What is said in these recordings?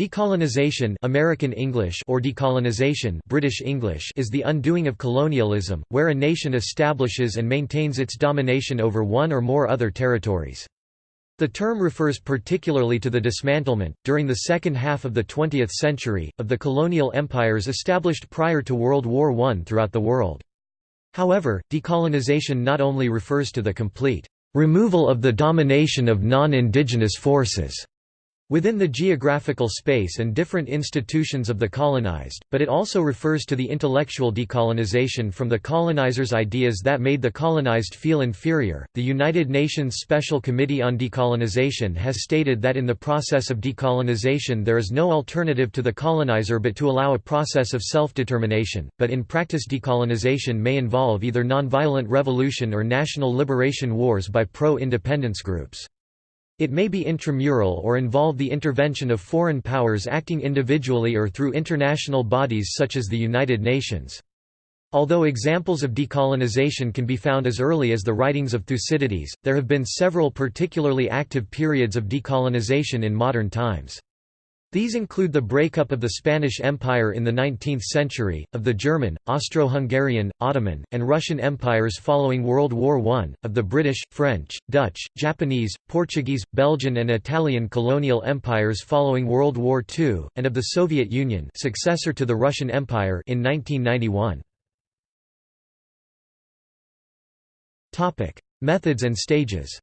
Decolonization American English or decolonization British English is the undoing of colonialism, where a nation establishes and maintains its domination over one or more other territories. The term refers particularly to the dismantlement, during the second half of the 20th century, of the colonial empires established prior to World War I throughout the world. However, decolonization not only refers to the complete removal of the domination of non-indigenous forces within the geographical space and different institutions of the colonized, but it also refers to the intellectual decolonization from the colonizers' ideas that made the colonized feel inferior. The United Nations Special Committee on Decolonization has stated that in the process of decolonization there is no alternative to the colonizer but to allow a process of self-determination, but in practice decolonization may involve either nonviolent revolution or national liberation wars by pro-independence groups. It may be intramural or involve the intervention of foreign powers acting individually or through international bodies such as the United Nations. Although examples of decolonization can be found as early as the writings of Thucydides, there have been several particularly active periods of decolonization in modern times. These include the breakup of the Spanish Empire in the 19th century, of the German, Austro-Hungarian, Ottoman, and Russian empires following World War I, of the British, French, Dutch, Japanese, Portuguese, Belgian and Italian colonial empires following World War II, and of the Soviet Union successor to the Russian Empire in 1991. Methods and stages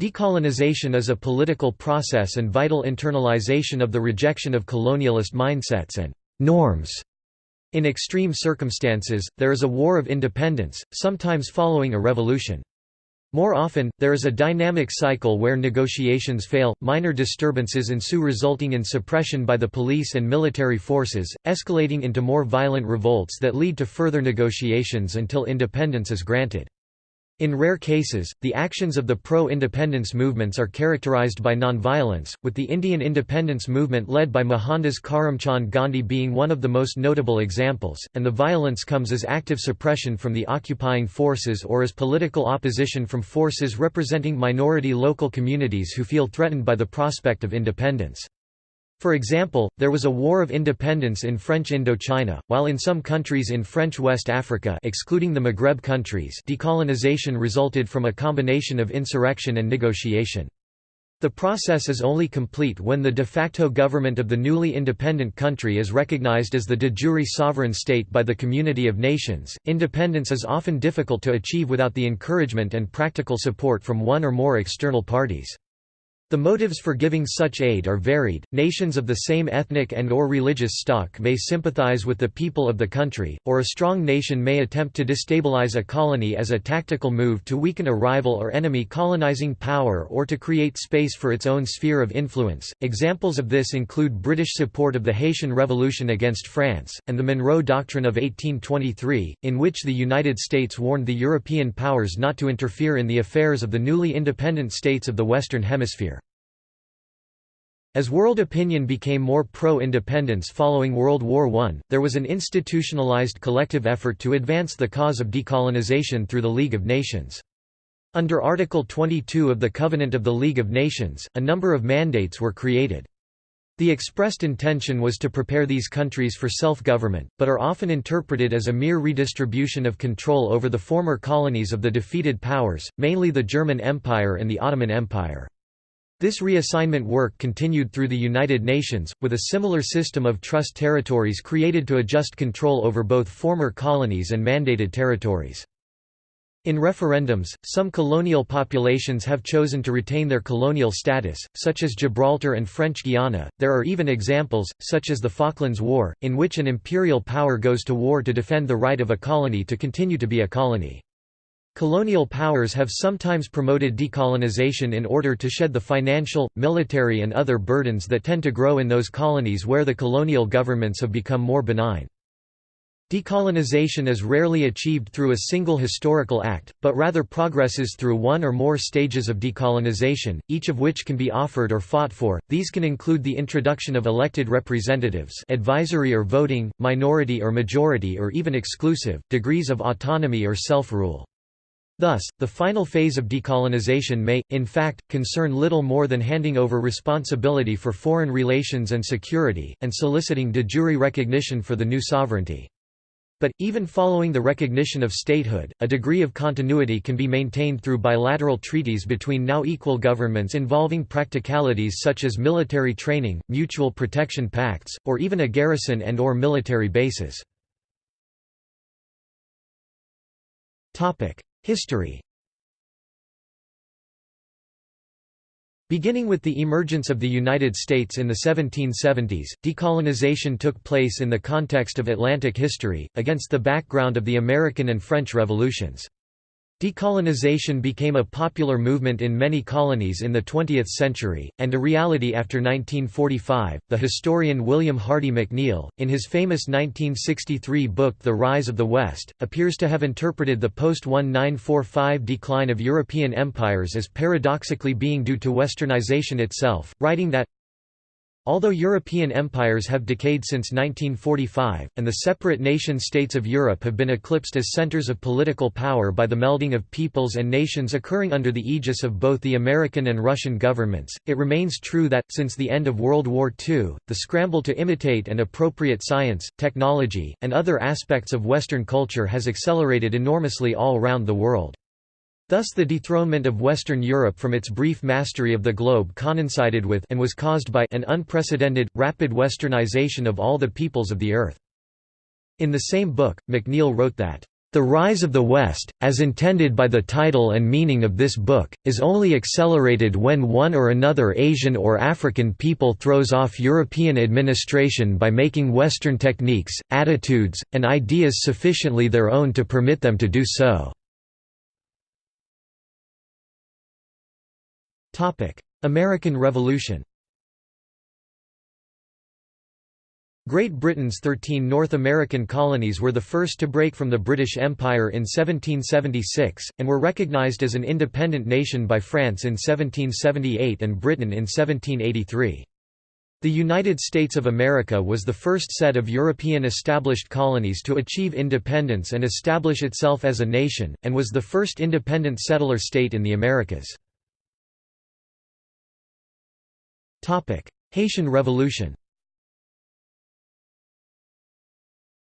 Decolonization is a political process and vital internalization of the rejection of colonialist mindsets and norms. In extreme circumstances, there is a war of independence, sometimes following a revolution. More often, there is a dynamic cycle where negotiations fail, minor disturbances ensue resulting in suppression by the police and military forces, escalating into more violent revolts that lead to further negotiations until independence is granted. In rare cases, the actions of the pro-independence movements are characterized by nonviolence, with the Indian independence movement led by Mohandas Karamchand Gandhi being one of the most notable examples, and the violence comes as active suppression from the occupying forces or as political opposition from forces representing minority local communities who feel threatened by the prospect of independence. For example, there was a war of independence in French Indochina, while in some countries in French West Africa excluding the Maghreb countries decolonization resulted from a combination of insurrection and negotiation. The process is only complete when the de facto government of the newly independent country is recognized as the de jure sovereign state by the community of nations. Independence is often difficult to achieve without the encouragement and practical support from one or more external parties. The motives for giving such aid are varied. Nations of the same ethnic and or religious stock may sympathize with the people of the country, or a strong nation may attempt to destabilize a colony as a tactical move to weaken a rival or enemy colonizing power or to create space for its own sphere of influence. Examples of this include British support of the Haitian Revolution against France and the Monroe Doctrine of 1823, in which the United States warned the European powers not to interfere in the affairs of the newly independent states of the Western Hemisphere. As world opinion became more pro-independence following World War I, there was an institutionalized collective effort to advance the cause of decolonization through the League of Nations. Under Article 22 of the Covenant of the League of Nations, a number of mandates were created. The expressed intention was to prepare these countries for self-government, but are often interpreted as a mere redistribution of control over the former colonies of the defeated powers, mainly the German Empire and the Ottoman Empire. This reassignment work continued through the United Nations, with a similar system of trust territories created to adjust control over both former colonies and mandated territories. In referendums, some colonial populations have chosen to retain their colonial status, such as Gibraltar and French Guiana. There are even examples, such as the Falklands War, in which an imperial power goes to war to defend the right of a colony to continue to be a colony. Colonial powers have sometimes promoted decolonization in order to shed the financial, military and other burdens that tend to grow in those colonies where the colonial governments have become more benign. Decolonization is rarely achieved through a single historical act, but rather progresses through one or more stages of decolonization, each of which can be offered or fought for. These can include the introduction of elected representatives, advisory or voting, minority or majority or even exclusive, degrees of autonomy or self-rule. Thus, the final phase of decolonization may, in fact, concern little more than handing over responsibility for foreign relations and security, and soliciting de jure recognition for the new sovereignty. But, even following the recognition of statehood, a degree of continuity can be maintained through bilateral treaties between now equal governments involving practicalities such as military training, mutual protection pacts, or even a garrison and or military bases. History Beginning with the emergence of the United States in the 1770s, decolonization took place in the context of Atlantic history, against the background of the American and French revolutions. Decolonization became a popular movement in many colonies in the 20th century, and a reality after 1945. The historian William Hardy McNeill, in his famous 1963 book The Rise of the West, appears to have interpreted the post 1945 decline of European empires as paradoxically being due to westernization itself, writing that Although European empires have decayed since 1945, and the separate nation-states of Europe have been eclipsed as centers of political power by the melding of peoples and nations occurring under the aegis of both the American and Russian governments, it remains true that, since the end of World War II, the scramble to imitate and appropriate science, technology, and other aspects of Western culture has accelerated enormously all around the world. Thus the dethronement of Western Europe from its brief mastery of the globe coincided with and was caused by an unprecedented, rapid westernization of all the peoples of the earth. In the same book, McNeill wrote that, "...the rise of the West, as intended by the title and meaning of this book, is only accelerated when one or another Asian or African people throws off European administration by making Western techniques, attitudes, and ideas sufficiently their own to permit them to do so." American Revolution Great Britain's 13 North American colonies were the first to break from the British Empire in 1776, and were recognized as an independent nation by France in 1778 and Britain in 1783. The United States of America was the first set of European established colonies to achieve independence and establish itself as a nation, and was the first independent settler state in the Americas. Haitian Revolution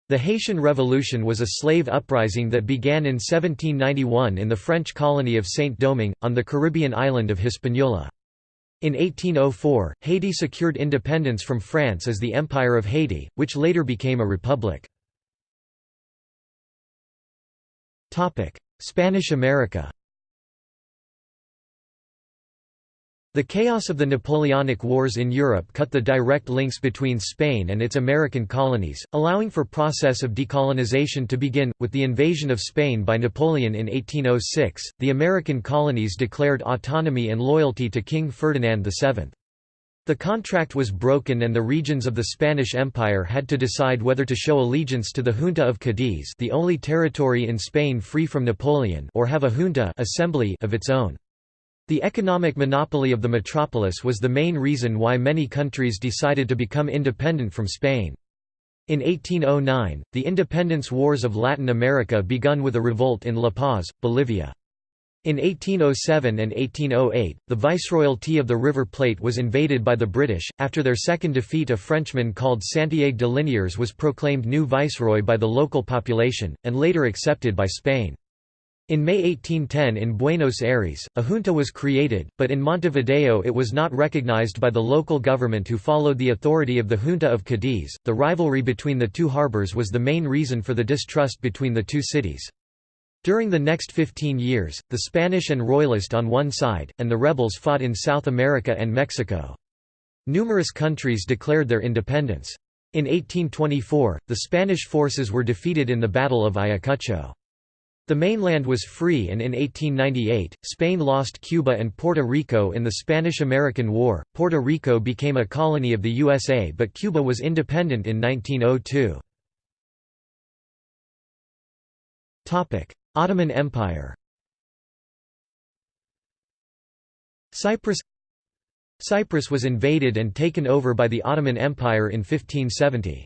The Haitian Revolution was a slave uprising that began in 1791 in the French colony of Saint-Domingue, on the Caribbean island of Hispaniola. In 1804, Haiti secured independence from France as the Empire of Haiti, which later became a republic. Spanish America The chaos of the Napoleonic Wars in Europe cut the direct links between Spain and its American colonies, allowing for process of decolonization to begin. With the invasion of Spain by Napoleon in 1806, the American colonies declared autonomy and loyalty to King Ferdinand VII. The contract was broken and the regions of the Spanish Empire had to decide whether to show allegiance to the Junta of Cadiz the only territory in Spain free from Napoleon or have a junta assembly of its own. The economic monopoly of the metropolis was the main reason why many countries decided to become independent from Spain. In 1809, the independence wars of Latin America begun with a revolt in La Paz, Bolivia. In 1807 and 1808, the viceroyalty of the River Plate was invaded by the British. After their second defeat, a Frenchman called Santiago de Liniers was proclaimed new viceroy by the local population, and later accepted by Spain. In May 1810 in Buenos Aires, a junta was created, but in Montevideo it was not recognized by the local government who followed the authority of the Junta of Cadiz. The rivalry between the two harbors was the main reason for the distrust between the two cities. During the next 15 years, the Spanish and Royalist on one side, and the rebels fought in South America and Mexico. Numerous countries declared their independence. In 1824, the Spanish forces were defeated in the Battle of Ayacucho. The mainland was free and in 1898, Spain lost Cuba and Puerto Rico in the Spanish–American War. Puerto Rico became a colony of the USA but Cuba was independent in 1902. Ottoman Empire Cyprus Cyprus was invaded and taken over by the Ottoman Empire in 1570.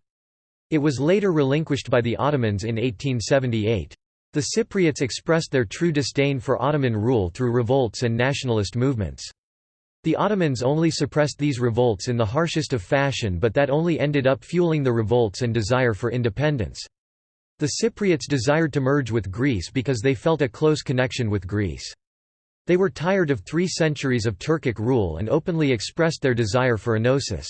It was later relinquished by the Ottomans in 1878. The Cypriots expressed their true disdain for Ottoman rule through revolts and nationalist movements. The Ottomans only suppressed these revolts in the harshest of fashion but that only ended up fueling the revolts and desire for independence. The Cypriots desired to merge with Greece because they felt a close connection with Greece. They were tired of three centuries of Turkic rule and openly expressed their desire for enosis.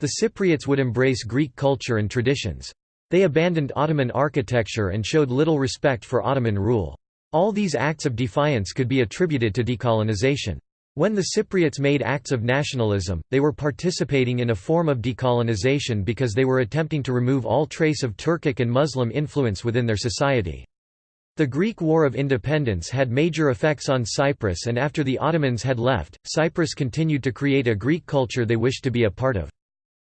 The Cypriots would embrace Greek culture and traditions. They abandoned Ottoman architecture and showed little respect for Ottoman rule. All these acts of defiance could be attributed to decolonization. When the Cypriots made acts of nationalism, they were participating in a form of decolonization because they were attempting to remove all trace of Turkic and Muslim influence within their society. The Greek War of Independence had major effects on Cyprus and after the Ottomans had left, Cyprus continued to create a Greek culture they wished to be a part of.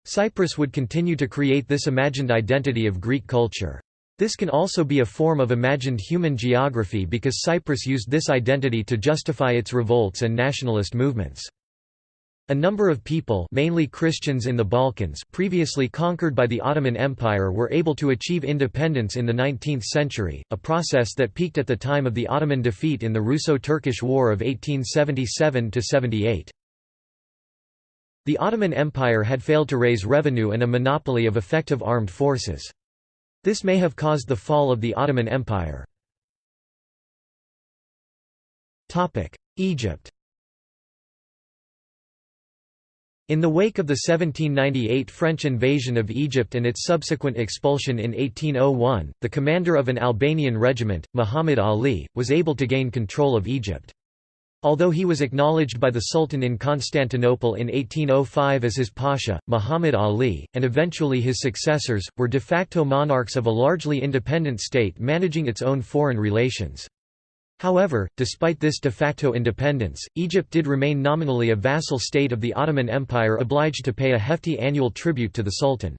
Cyprus would continue to create this imagined identity of Greek culture. This can also be a form of imagined human geography because Cyprus used this identity to justify its revolts and nationalist movements. A number of people mainly Christians in the Balkans previously conquered by the Ottoman Empire were able to achieve independence in the 19th century, a process that peaked at the time of the Ottoman defeat in the Russo-Turkish War of 1877–78. The Ottoman Empire had failed to raise revenue and a monopoly of effective armed forces. This may have caused the fall of the Ottoman Empire. Egypt In the wake of the 1798 French invasion of Egypt and its subsequent expulsion in 1801, the commander of an Albanian regiment, Muhammad Ali, was able to gain control of Egypt. Although he was acknowledged by the Sultan in Constantinople in 1805 as his pasha, Muhammad Ali, and eventually his successors, were de facto monarchs of a largely independent state managing its own foreign relations. However, despite this de facto independence, Egypt did remain nominally a vassal state of the Ottoman Empire obliged to pay a hefty annual tribute to the Sultan.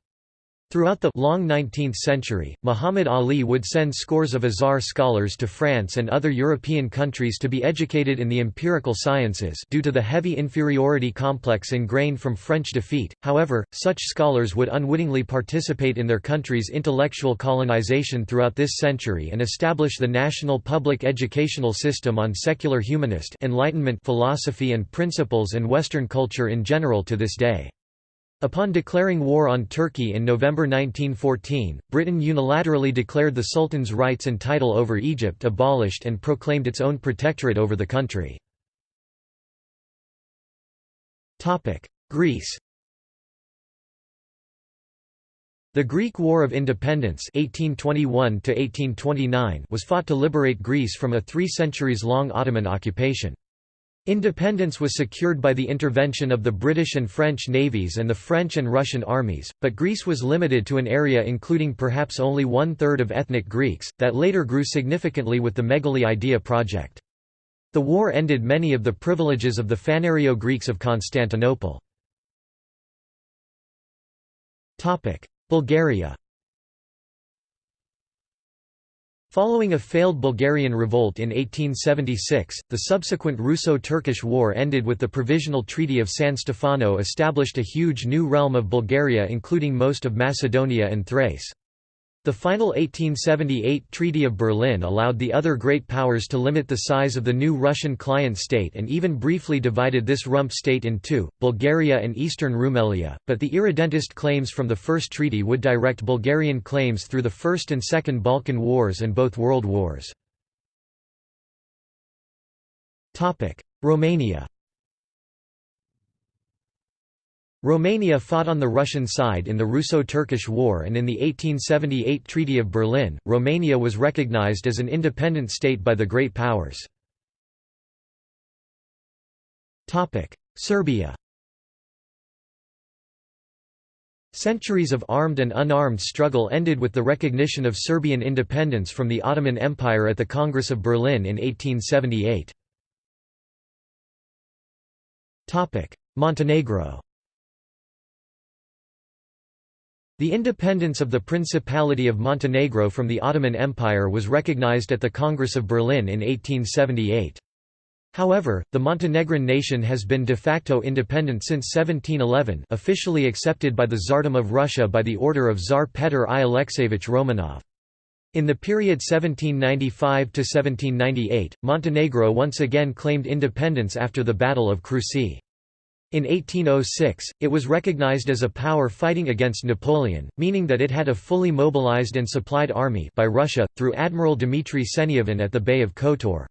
Throughout the long 19th century, Muhammad Ali would send scores of Azhar scholars to France and other European countries to be educated in the empirical sciences due to the heavy inferiority complex ingrained from French defeat. However, such scholars would unwittingly participate in their country's intellectual colonization throughout this century and establish the national public educational system on secular humanist Enlightenment philosophy and principles and Western culture in general to this day. Upon declaring war on Turkey in November 1914, Britain unilaterally declared the Sultan's rights and title over Egypt abolished and proclaimed its own protectorate over the country. Greece The Greek War of Independence 1821 was fought to liberate Greece from a three centuries-long Ottoman occupation. Independence was secured by the intervention of the British and French navies and the French and Russian armies, but Greece was limited to an area including perhaps only one-third of ethnic Greeks, that later grew significantly with the Megali Idea project. The war ended many of the privileges of the Phanariote Greeks of Constantinople. Bulgaria Following a failed Bulgarian revolt in 1876, the subsequent Russo-Turkish War ended with the Provisional Treaty of San Stefano established a huge new realm of Bulgaria including most of Macedonia and Thrace. The final 1878 Treaty of Berlin allowed the other great powers to limit the size of the new Russian client state and even briefly divided this rump state in two, Bulgaria and Eastern Rumelia, but the irredentist claims from the First Treaty would direct Bulgarian claims through the First and Second Balkan Wars and both World Wars. Romania Romania fought on the Russian side in the Russo-Turkish War and in the 1878 Treaty of Berlin, Romania was recognized as an independent state by the Great Powers. Serbia Centuries of armed and unarmed struggle ended with the recognition of Serbian independence from the Ottoman Empire at the Congress of Berlin in 1878. Montenegro The independence of the Principality of Montenegro from the Ottoman Empire was recognized at the Congress of Berlin in 1878. However, the Montenegrin nation has been de facto independent since 1711 officially accepted by the Tsardom of Russia by the order of Tsar Petr I Alexeyevich Romanov. In the period 1795–1798, Montenegro once again claimed independence after the Battle of Krusi. In 1806, it was recognized as a power fighting against Napoleon, meaning that it had a fully mobilized and supplied army by Russia, through Admiral Dmitry Senyavin at the Bay of Kotor.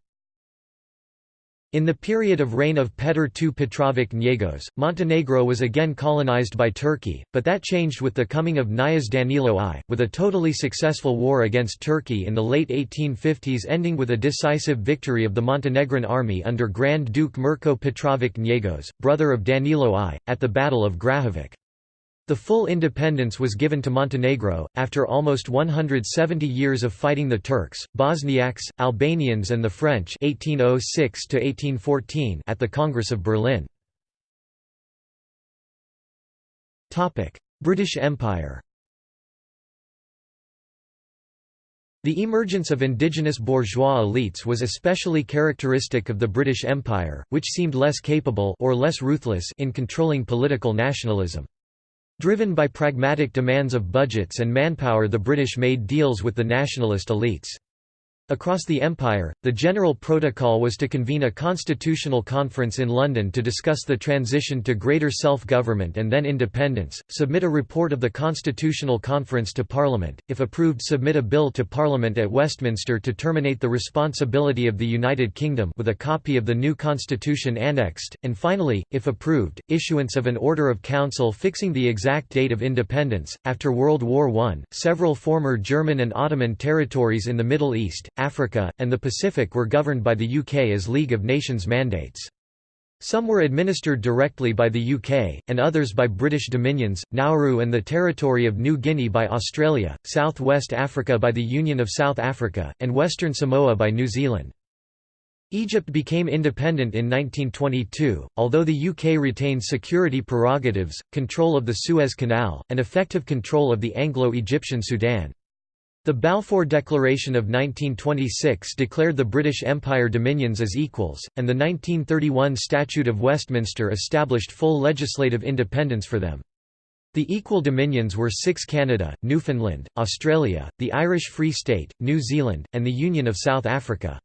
In the period of reign of Petr II Petrovic Njegos, Montenegro was again colonized by Turkey, but that changed with the coming of Knjaz Danilo I, with a totally successful war against Turkey in the late 1850s ending with a decisive victory of the Montenegrin army under Grand Duke Mirko Petrovic Njegos, brother of Danilo I, at the Battle of Grahovac. The full independence was given to Montenegro, after almost 170 years of fighting the Turks, Bosniaks, Albanians and the French 1806 at the Congress of Berlin. British Empire The emergence of indigenous bourgeois elites was especially characteristic of the British Empire, which seemed less capable or less ruthless in controlling political nationalism. Driven by pragmatic demands of budgets and manpower the British made deals with the nationalist elites. Across the empire, the general protocol was to convene a constitutional conference in London to discuss the transition to greater self-government and then independence, submit a report of the constitutional conference to Parliament, if approved submit a bill to Parliament at Westminster to terminate the responsibility of the United Kingdom with a copy of the new constitution annexed, and finally, if approved, issuance of an Order of Council fixing the exact date of independence. After World War I, several former German and Ottoman territories in the Middle East, Africa, and the Pacific were governed by the UK as League of Nations mandates. Some were administered directly by the UK, and others by British dominions, Nauru and the territory of New Guinea by Australia, South West Africa by the Union of South Africa, and Western Samoa by New Zealand. Egypt became independent in 1922, although the UK retained security prerogatives, control of the Suez Canal, and effective control of the Anglo-Egyptian Sudan. The Balfour Declaration of 1926 declared the British Empire dominions as equals, and the 1931 Statute of Westminster established full legislative independence for them. The equal dominions were six Canada, Newfoundland, Australia, the Irish Free State, New Zealand, and the Union of South Africa.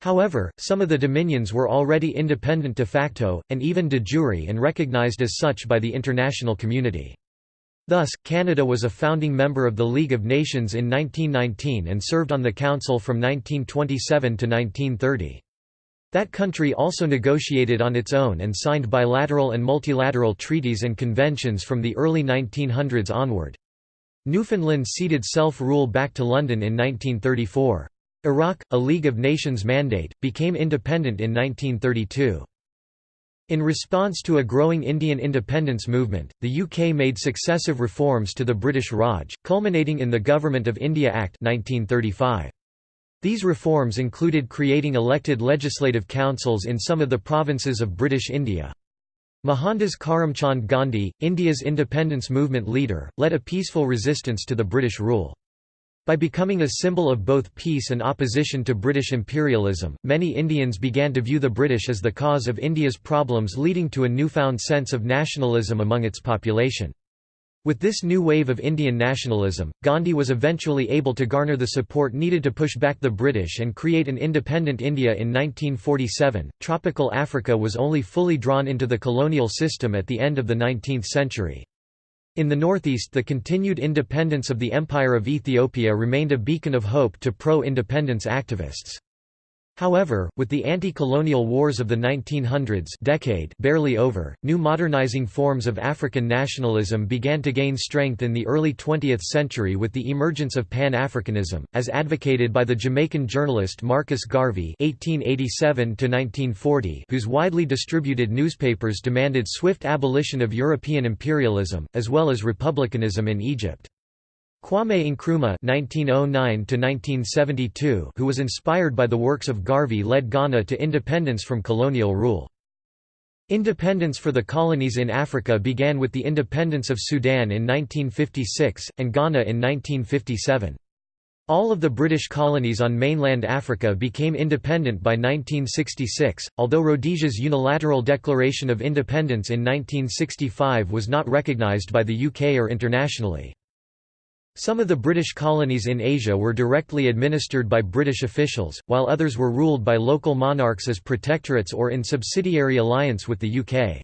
However, some of the dominions were already independent de facto, and even de jure and recognised as such by the international community. Thus, Canada was a founding member of the League of Nations in 1919 and served on the Council from 1927 to 1930. That country also negotiated on its own and signed bilateral and multilateral treaties and conventions from the early 1900s onward. Newfoundland ceded self-rule back to London in 1934. Iraq, a League of Nations mandate, became independent in 1932. In response to a growing Indian independence movement, the UK made successive reforms to the British Raj, culminating in the Government of India Act 1935. These reforms included creating elected legislative councils in some of the provinces of British India. Mohandas Karamchand Gandhi, India's independence movement leader, led a peaceful resistance to the British rule. By becoming a symbol of both peace and opposition to British imperialism, many Indians began to view the British as the cause of India's problems leading to a newfound sense of nationalism among its population. With this new wave of Indian nationalism, Gandhi was eventually able to garner the support needed to push back the British and create an independent India in 1947. Tropical Africa was only fully drawn into the colonial system at the end of the 19th century. In the northeast the continued independence of the Empire of Ethiopia remained a beacon of hope to pro-independence activists. However, with the anti-colonial wars of the 1900s decade barely over, new modernizing forms of African nationalism began to gain strength in the early 20th century with the emergence of Pan-Africanism, as advocated by the Jamaican journalist Marcus Garvey (1887–1940), whose widely distributed newspapers demanded swift abolition of European imperialism, as well as republicanism in Egypt. Kwame Nkrumah (1909–1972), who was inspired by the works of Garvey, led Ghana to independence from colonial rule. Independence for the colonies in Africa began with the independence of Sudan in 1956, and Ghana in 1957. All of the British colonies on mainland Africa became independent by 1966, although Rhodesia's unilateral declaration of independence in 1965 was not recognised by the UK or internationally. Some of the British colonies in Asia were directly administered by British officials, while others were ruled by local monarchs as protectorates or in subsidiary alliance with the UK.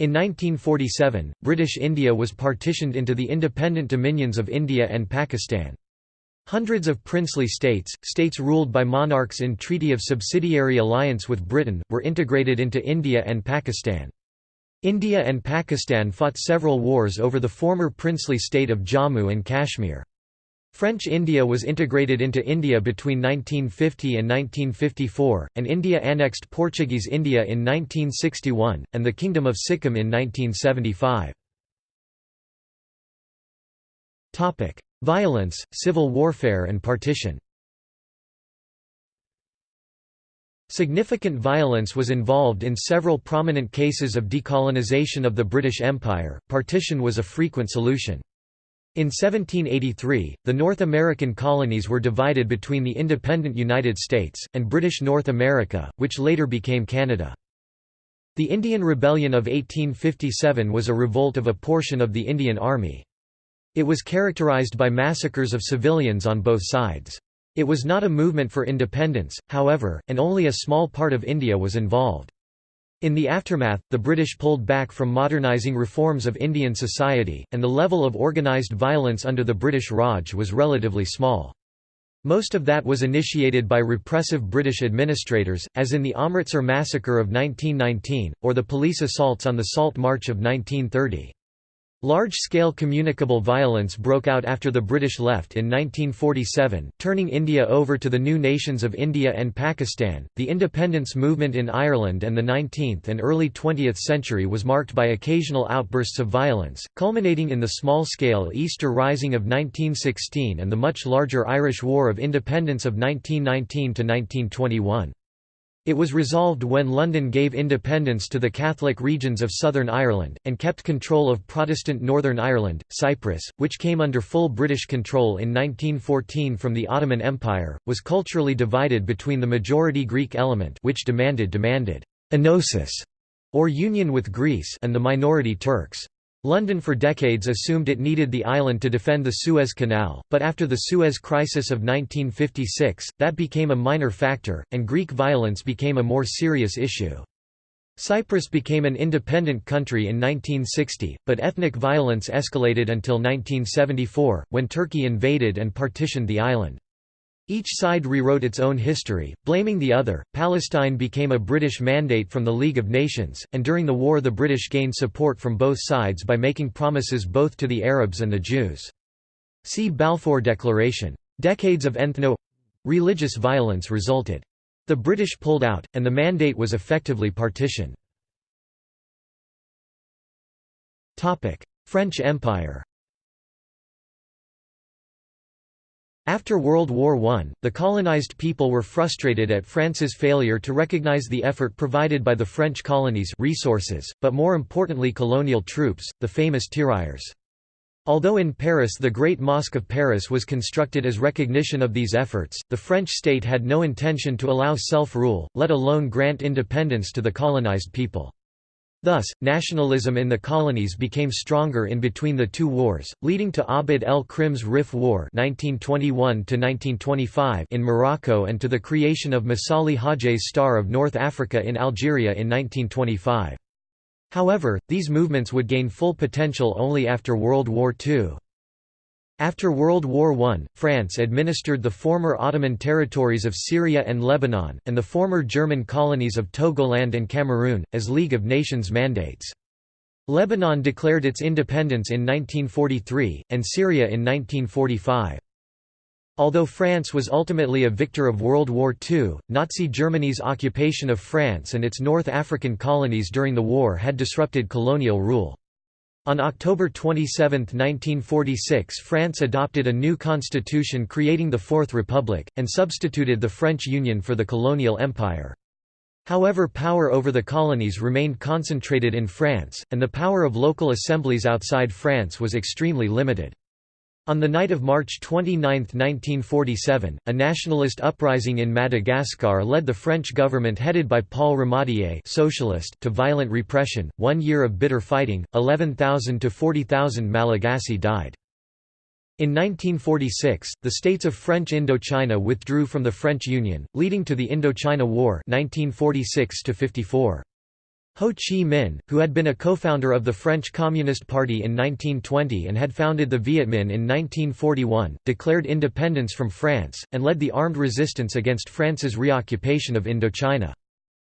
In 1947, British India was partitioned into the independent dominions of India and Pakistan. Hundreds of princely states, states ruled by monarchs in treaty of subsidiary alliance with Britain, were integrated into India and Pakistan. India and Pakistan fought several wars over the former princely state of Jammu and Kashmir. French India was integrated into India between 1950 and 1954, and India annexed Portuguese India in 1961, and the Kingdom of Sikkim in 1975. Violence, civil warfare and partition Significant violence was involved in several prominent cases of decolonization of the British Empire, partition was a frequent solution. In 1783, the North American colonies were divided between the independent United States, and British North America, which later became Canada. The Indian Rebellion of 1857 was a revolt of a portion of the Indian Army. It was characterized by massacres of civilians on both sides. It was not a movement for independence, however, and only a small part of India was involved. In the aftermath, the British pulled back from modernising reforms of Indian society, and the level of organised violence under the British Raj was relatively small. Most of that was initiated by repressive British administrators, as in the Amritsar massacre of 1919, or the police assaults on the Salt March of 1930. Large-scale communicable violence broke out after the British left in 1947, turning India over to the new nations of India and Pakistan. The independence movement in Ireland and the 19th and early 20th century was marked by occasional outbursts of violence, culminating in the small-scale Easter Rising of 1916 and the much larger Irish War of Independence of 1919 to 1921. It was resolved when London gave independence to the Catholic regions of Southern Ireland, and kept control of Protestant Northern Ireland. Cyprus, which came under full British control in 1914 from the Ottoman Empire, was culturally divided between the majority Greek element which demanded demanded enosis, or union with Greece and the minority Turks. London for decades assumed it needed the island to defend the Suez Canal, but after the Suez Crisis of 1956, that became a minor factor, and Greek violence became a more serious issue. Cyprus became an independent country in 1960, but ethnic violence escalated until 1974, when Turkey invaded and partitioned the island. Each side rewrote its own history, blaming the other. Palestine became a British mandate from the League of Nations, and during the war the British gained support from both sides by making promises both to the Arabs and the Jews. See Balfour Declaration. Decades of ethno religious violence resulted. The British pulled out, and the mandate was effectively partitioned. French Empire After World War I, the colonized people were frustrated at France's failure to recognize the effort provided by the French colonies resources, but more importantly colonial troops, the famous tirailleurs. Although in Paris the Great Mosque of Paris was constructed as recognition of these efforts, the French state had no intention to allow self-rule, let alone grant independence to the colonized people. Thus, nationalism in the colonies became stronger in between the two wars, leading to Abd el-Krim's Rif War 1921 in Morocco and to the creation of Messali Hadji's Star of North Africa in Algeria in 1925. However, these movements would gain full potential only after World War II. After World War I, France administered the former Ottoman territories of Syria and Lebanon, and the former German colonies of Togoland and Cameroon, as League of Nations mandates. Lebanon declared its independence in 1943, and Syria in 1945. Although France was ultimately a victor of World War II, Nazi Germany's occupation of France and its North African colonies during the war had disrupted colonial rule. On October 27, 1946 France adopted a new constitution creating the Fourth Republic, and substituted the French Union for the colonial empire. However power over the colonies remained concentrated in France, and the power of local assemblies outside France was extremely limited. On the night of March 29, 1947, a nationalist uprising in Madagascar led the French government headed by Paul Ramadier socialist to violent repression. One year of bitter fighting, 11,000 to 40,000 Malagasy died. In 1946, the states of French Indochina withdrew from the French Union, leading to the Indochina War 1946 -54. Ho Chi Minh, who had been a co-founder of the French Communist Party in 1920 and had founded the Viet Minh in 1941, declared independence from France, and led the armed resistance against France's reoccupation of Indochina.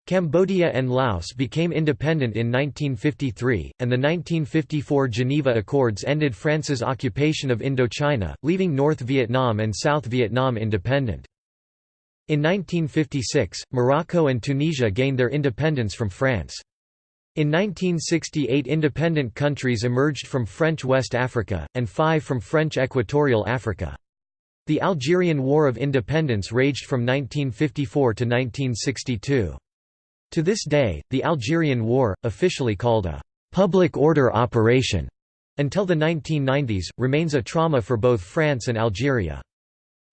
Cambodia and Laos became independent in 1953, and the 1954 Geneva Accords ended France's occupation of Indochina, leaving North Vietnam and South Vietnam independent. In 1956, Morocco and Tunisia gained their independence from France. In 1968 independent countries emerged from French West Africa, and five from French Equatorial Africa. The Algerian War of Independence raged from 1954 to 1962. To this day, the Algerian War, officially called a «public order operation» until the 1990s, remains a trauma for both France and Algeria.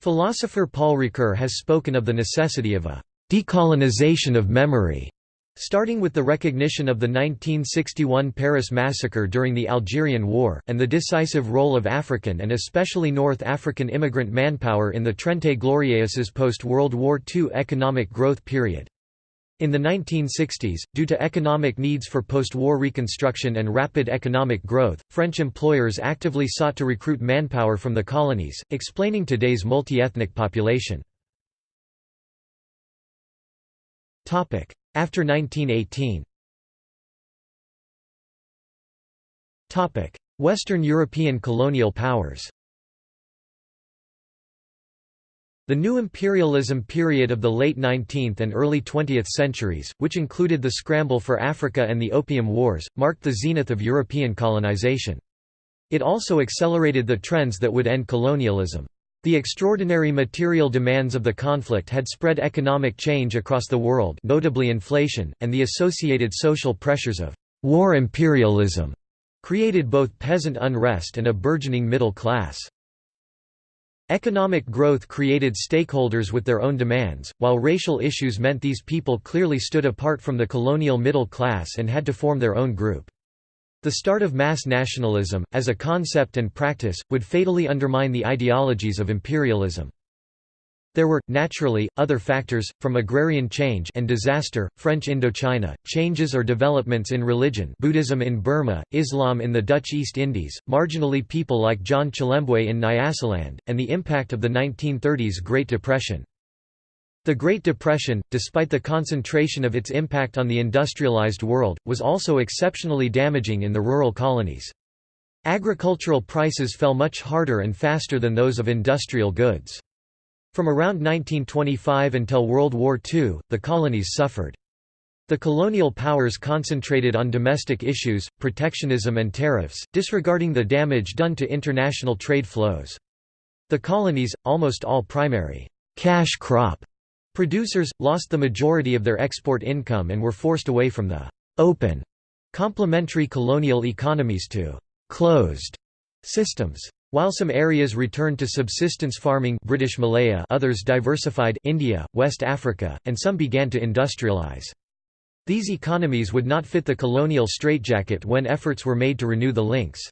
Philosopher Paul Ricoeur has spoken of the necessity of a «decolonization of memory» Starting with the recognition of the 1961 Paris massacre during the Algerian War, and the decisive role of African and especially North African immigrant manpower in the Trente Glorieuses post-World War II economic growth period. In the 1960s, due to economic needs for post-war reconstruction and rapid economic growth, French employers actively sought to recruit manpower from the colonies, explaining today's multi-ethnic population. After 1918 Western European colonial powers The new imperialism period of the late 19th and early 20th centuries, which included the scramble for Africa and the Opium Wars, marked the zenith of European colonization. It also accelerated the trends that would end colonialism. The extraordinary material demands of the conflict had spread economic change across the world notably inflation, and the associated social pressures of «war imperialism» created both peasant unrest and a burgeoning middle class. Economic growth created stakeholders with their own demands, while racial issues meant these people clearly stood apart from the colonial middle class and had to form their own group. The start of mass nationalism, as a concept and practice, would fatally undermine the ideologies of imperialism. There were, naturally, other factors, from agrarian change and disaster, French Indochina, changes or developments in religion Buddhism in Burma, Islam in the Dutch East Indies, marginally people like John Chilembwe in Nyasaland, and the impact of the 1930s Great Depression. The Great Depression, despite the concentration of its impact on the industrialized world, was also exceptionally damaging in the rural colonies. Agricultural prices fell much harder and faster than those of industrial goods. From around 1925 until World War II, the colonies suffered. The colonial powers concentrated on domestic issues, protectionism and tariffs, disregarding the damage done to international trade flows. The colonies, almost all primary cash crop Producers, lost the majority of their export income and were forced away from the «open» complementary colonial economies to «closed» systems. While some areas returned to subsistence farming British Malaya others diversified India, West Africa, and some began to industrialize. These economies would not fit the colonial straitjacket when efforts were made to renew the links.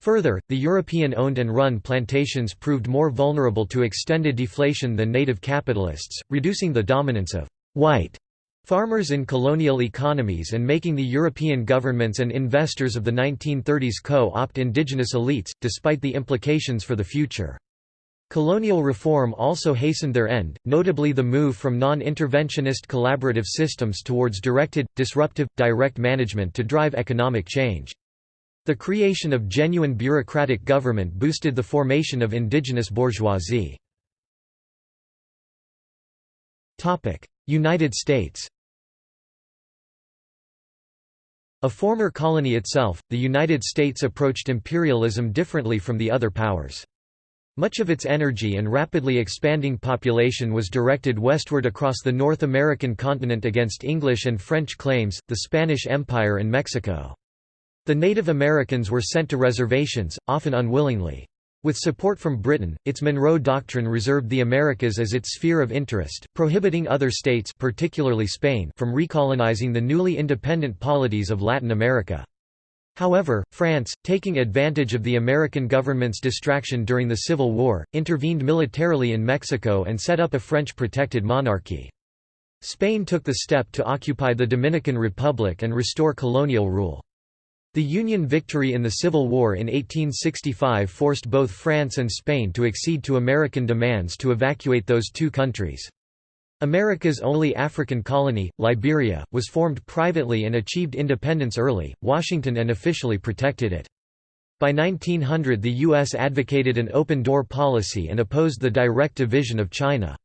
Further, the European-owned and run plantations proved more vulnerable to extended deflation than native capitalists, reducing the dominance of «white» farmers in colonial economies and making the European governments and investors of the 1930s co-opt indigenous elites, despite the implications for the future. Colonial reform also hastened their end, notably the move from non-interventionist collaborative systems towards directed, disruptive, direct management to drive economic change. The creation of genuine bureaucratic government boosted the formation of indigenous bourgeoisie. United States A former colony itself, the United States approached imperialism differently from the other powers. Much of its energy and rapidly expanding population was directed westward across the North American continent against English and French claims, the Spanish Empire and Mexico. The Native Americans were sent to reservations, often unwillingly. With support from Britain, its Monroe Doctrine reserved the Americas as its sphere of interest, prohibiting other states particularly Spain from recolonizing the newly independent polities of Latin America. However, France, taking advantage of the American government's distraction during the Civil War, intervened militarily in Mexico and set up a French-protected monarchy. Spain took the step to occupy the Dominican Republic and restore colonial rule. The Union victory in the Civil War in 1865 forced both France and Spain to accede to American demands to evacuate those two countries. America's only African colony, Liberia, was formed privately and achieved independence early, Washington unofficially protected it. By 1900 the U.S. advocated an open-door policy and opposed the direct division of China.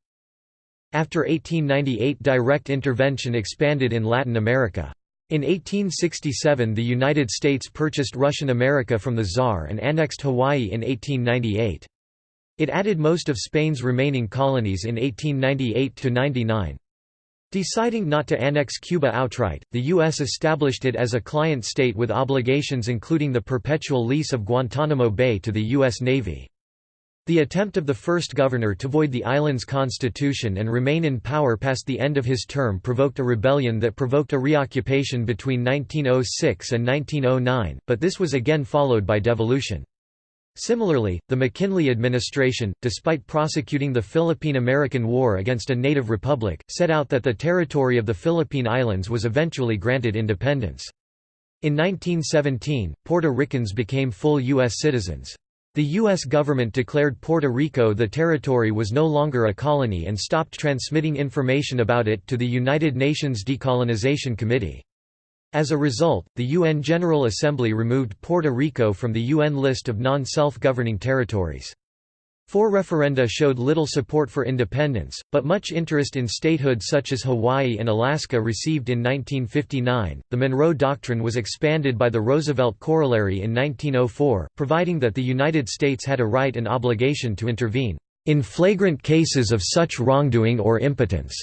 After 1898 direct intervention expanded in Latin America. In 1867 the United States purchased Russian America from the Tsar and annexed Hawaii in 1898. It added most of Spain's remaining colonies in 1898–99. Deciding not to annex Cuba outright, the U.S. established it as a client state with obligations including the perpetual lease of Guantanamo Bay to the U.S. Navy. The attempt of the first governor to void the island's constitution and remain in power past the end of his term provoked a rebellion that provoked a reoccupation between 1906 and 1909, but this was again followed by devolution. Similarly, the McKinley administration, despite prosecuting the Philippine–American War against a native republic, set out that the territory of the Philippine Islands was eventually granted independence. In 1917, Puerto Ricans became full U.S. citizens. The U.S. government declared Puerto Rico the territory was no longer a colony and stopped transmitting information about it to the United Nations Decolonization Committee. As a result, the UN General Assembly removed Puerto Rico from the UN list of non-self-governing territories. Four referenda showed little support for independence, but much interest in statehood such as Hawaii and Alaska received in 1959. The Monroe Doctrine was expanded by the Roosevelt Corollary in 1904, providing that the United States had a right and obligation to intervene in flagrant cases of such wrongdoing or impotence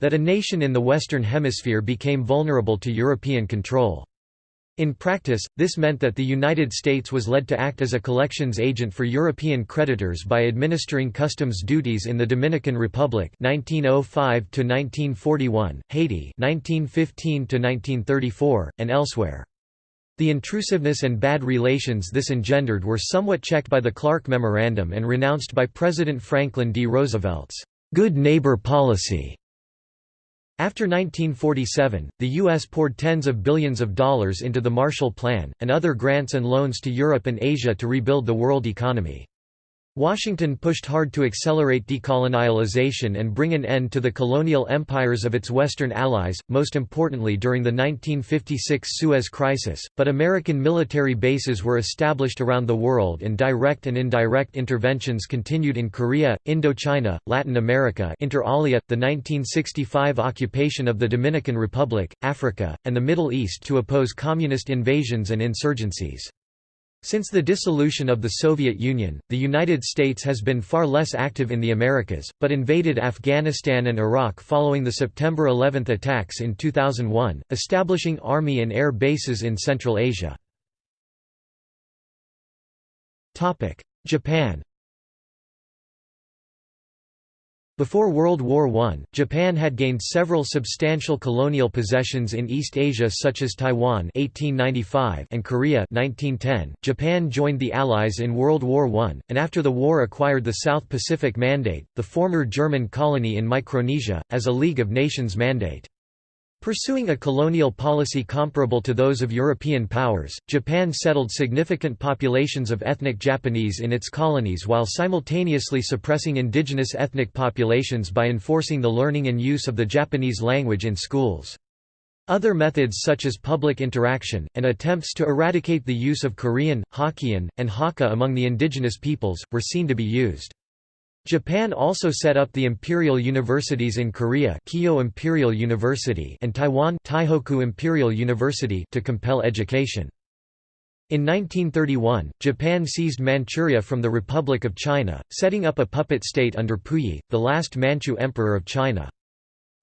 that a nation in the Western Hemisphere became vulnerable to European control. In practice, this meant that the United States was led to act as a collections agent for European creditors by administering customs duties in the Dominican Republic 1905 1941, Haiti 1915 1934, and elsewhere. The intrusiveness and bad relations this engendered were somewhat checked by the Clark Memorandum and renounced by President Franklin D. Roosevelt's good neighbor policy. After 1947, the U.S. poured tens of billions of dollars into the Marshall Plan, and other grants and loans to Europe and Asia to rebuild the world economy. Washington pushed hard to accelerate decolonialization and bring an end to the colonial empires of its Western allies, most importantly during the 1956 Suez Crisis, but American military bases were established around the world and direct and indirect interventions continued in Korea, Indochina, Latin America inter alia, the 1965 occupation of the Dominican Republic, Africa, and the Middle East to oppose communist invasions and insurgencies. Since the dissolution of the Soviet Union, the United States has been far less active in the Americas, but invaded Afghanistan and Iraq following the September 11 attacks in 2001, establishing army and air bases in Central Asia. Japan Before World War I, Japan had gained several substantial colonial possessions in East Asia such as Taiwan 1895 and Korea 1910. .Japan joined the Allies in World War I, and after the war acquired the South Pacific Mandate, the former German colony in Micronesia, as a League of Nations mandate. Pursuing a colonial policy comparable to those of European powers, Japan settled significant populations of ethnic Japanese in its colonies while simultaneously suppressing indigenous ethnic populations by enforcing the learning and use of the Japanese language in schools. Other methods such as public interaction, and attempts to eradicate the use of Korean, Hokkien, and Hakka among the indigenous peoples, were seen to be used. Japan also set up the imperial universities in Korea Keijo Imperial University and Taiwan Taihoku Imperial University to compel education. In 1931, Japan seized Manchuria from the Republic of China, setting up a puppet state under Puyi, the last Manchu emperor of China.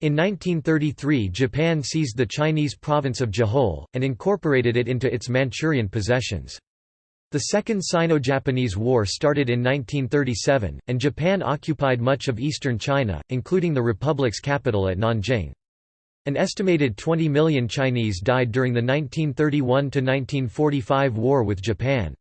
In 1933 Japan seized the Chinese province of Jehol, and incorporated it into its Manchurian possessions. The Second Sino-Japanese War started in 1937, and Japan occupied much of eastern China, including the republic's capital at Nanjing. An estimated 20 million Chinese died during the 1931–1945 war with Japan.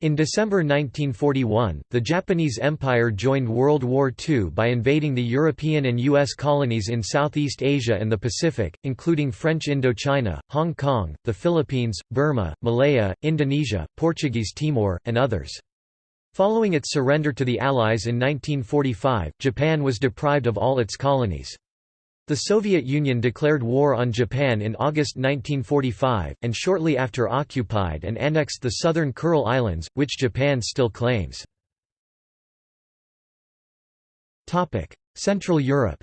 In December 1941, the Japanese Empire joined World War II by invading the European and U.S. colonies in Southeast Asia and the Pacific, including French Indochina, Hong Kong, the Philippines, Burma, Malaya, Indonesia, Portuguese Timor, and others. Following its surrender to the Allies in 1945, Japan was deprived of all its colonies. The Soviet Union declared war on Japan in August 1945, and shortly after occupied and annexed the southern Kuril Islands, which Japan still claims. Central Europe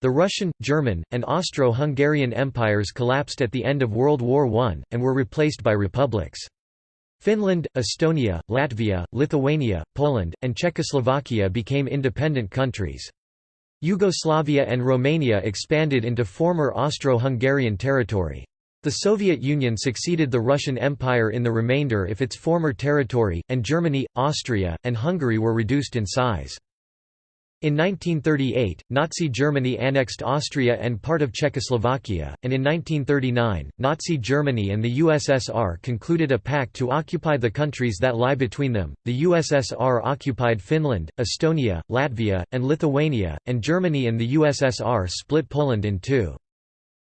The Russian, German, and Austro-Hungarian empires collapsed at the end of World War I, and were replaced by republics. Finland, Estonia, Latvia, Lithuania, Poland, and Czechoslovakia became independent countries. Yugoslavia and Romania expanded into former Austro-Hungarian territory. The Soviet Union succeeded the Russian Empire in the remainder if its former territory, and Germany, Austria, and Hungary were reduced in size. In 1938, Nazi Germany annexed Austria and part of Czechoslovakia, and in 1939, Nazi Germany and the USSR concluded a pact to occupy the countries that lie between them. The USSR occupied Finland, Estonia, Latvia, and Lithuania, and Germany and the USSR split Poland in two.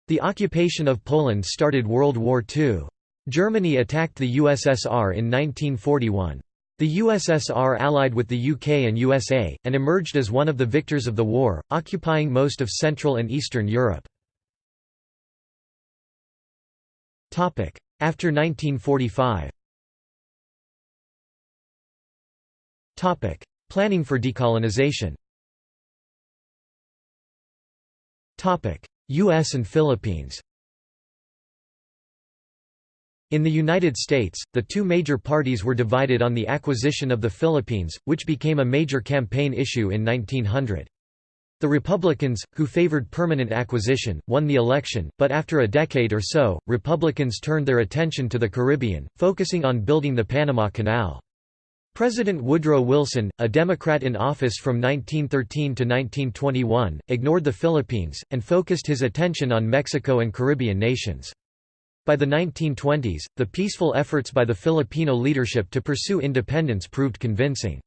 The occupation of Poland started World War II. Germany attacked the USSR in 1941. The USSR allied with the UK and USA, and emerged as one of the victors of the war, occupying most of Central and Eastern Europe. After 1945 Planning for decolonization. U.S. and Philippines in the United States, the two major parties were divided on the acquisition of the Philippines, which became a major campaign issue in 1900. The Republicans, who favored permanent acquisition, won the election, but after a decade or so, Republicans turned their attention to the Caribbean, focusing on building the Panama Canal. President Woodrow Wilson, a Democrat in office from 1913 to 1921, ignored the Philippines, and focused his attention on Mexico and Caribbean nations. By the 1920s, the peaceful efforts by the Filipino leadership to pursue independence proved convincing.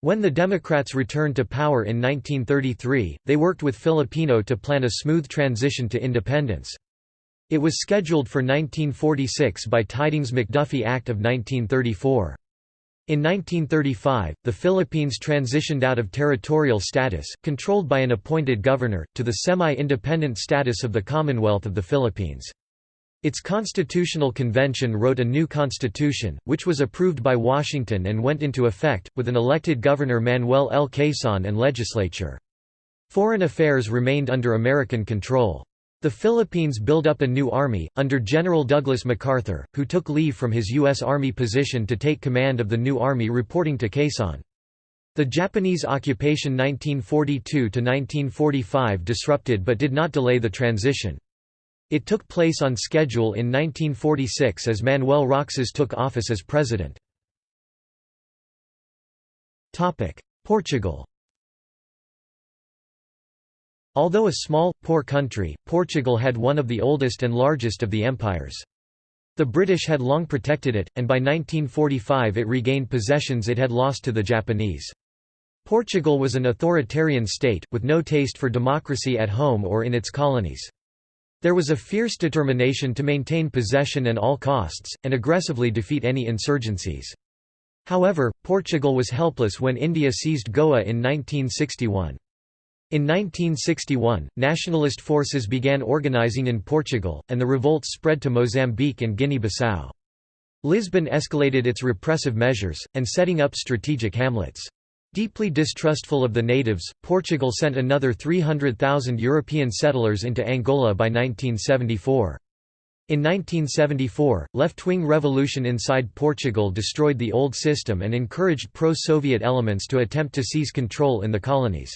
When the Democrats returned to power in 1933, they worked with Filipino to plan a smooth transition to independence. It was scheduled for 1946 by Tydings-McDuffie Act of 1934. In 1935, the Philippines transitioned out of territorial status, controlled by an appointed governor, to the semi-independent status of the Commonwealth of the Philippines. Its constitutional convention wrote a new constitution, which was approved by Washington and went into effect, with an elected governor Manuel L. Quezon and legislature. Foreign affairs remained under American control. The Philippines built up a new army, under General Douglas MacArthur, who took leave from his U.S. Army position to take command of the new army reporting to Quezon. The Japanese occupation 1942–1945 disrupted but did not delay the transition. It took place on schedule in 1946 as Manuel Roxas took office as president. Portugal Although a small, poor country, Portugal had one of the oldest and largest of the empires. The British had long protected it, and by 1945 it regained possessions it had lost to the Japanese. Portugal was an authoritarian state, with no taste for democracy at home or in its colonies. There was a fierce determination to maintain possession at all costs, and aggressively defeat any insurgencies. However, Portugal was helpless when India seized Goa in 1961. In 1961, nationalist forces began organizing in Portugal, and the revolts spread to Mozambique and Guinea-Bissau. Lisbon escalated its repressive measures, and setting up strategic hamlets. Deeply distrustful of the natives, Portugal sent another 300,000 European settlers into Angola by 1974. In 1974, left-wing revolution inside Portugal destroyed the old system and encouraged pro-Soviet elements to attempt to seize control in the colonies.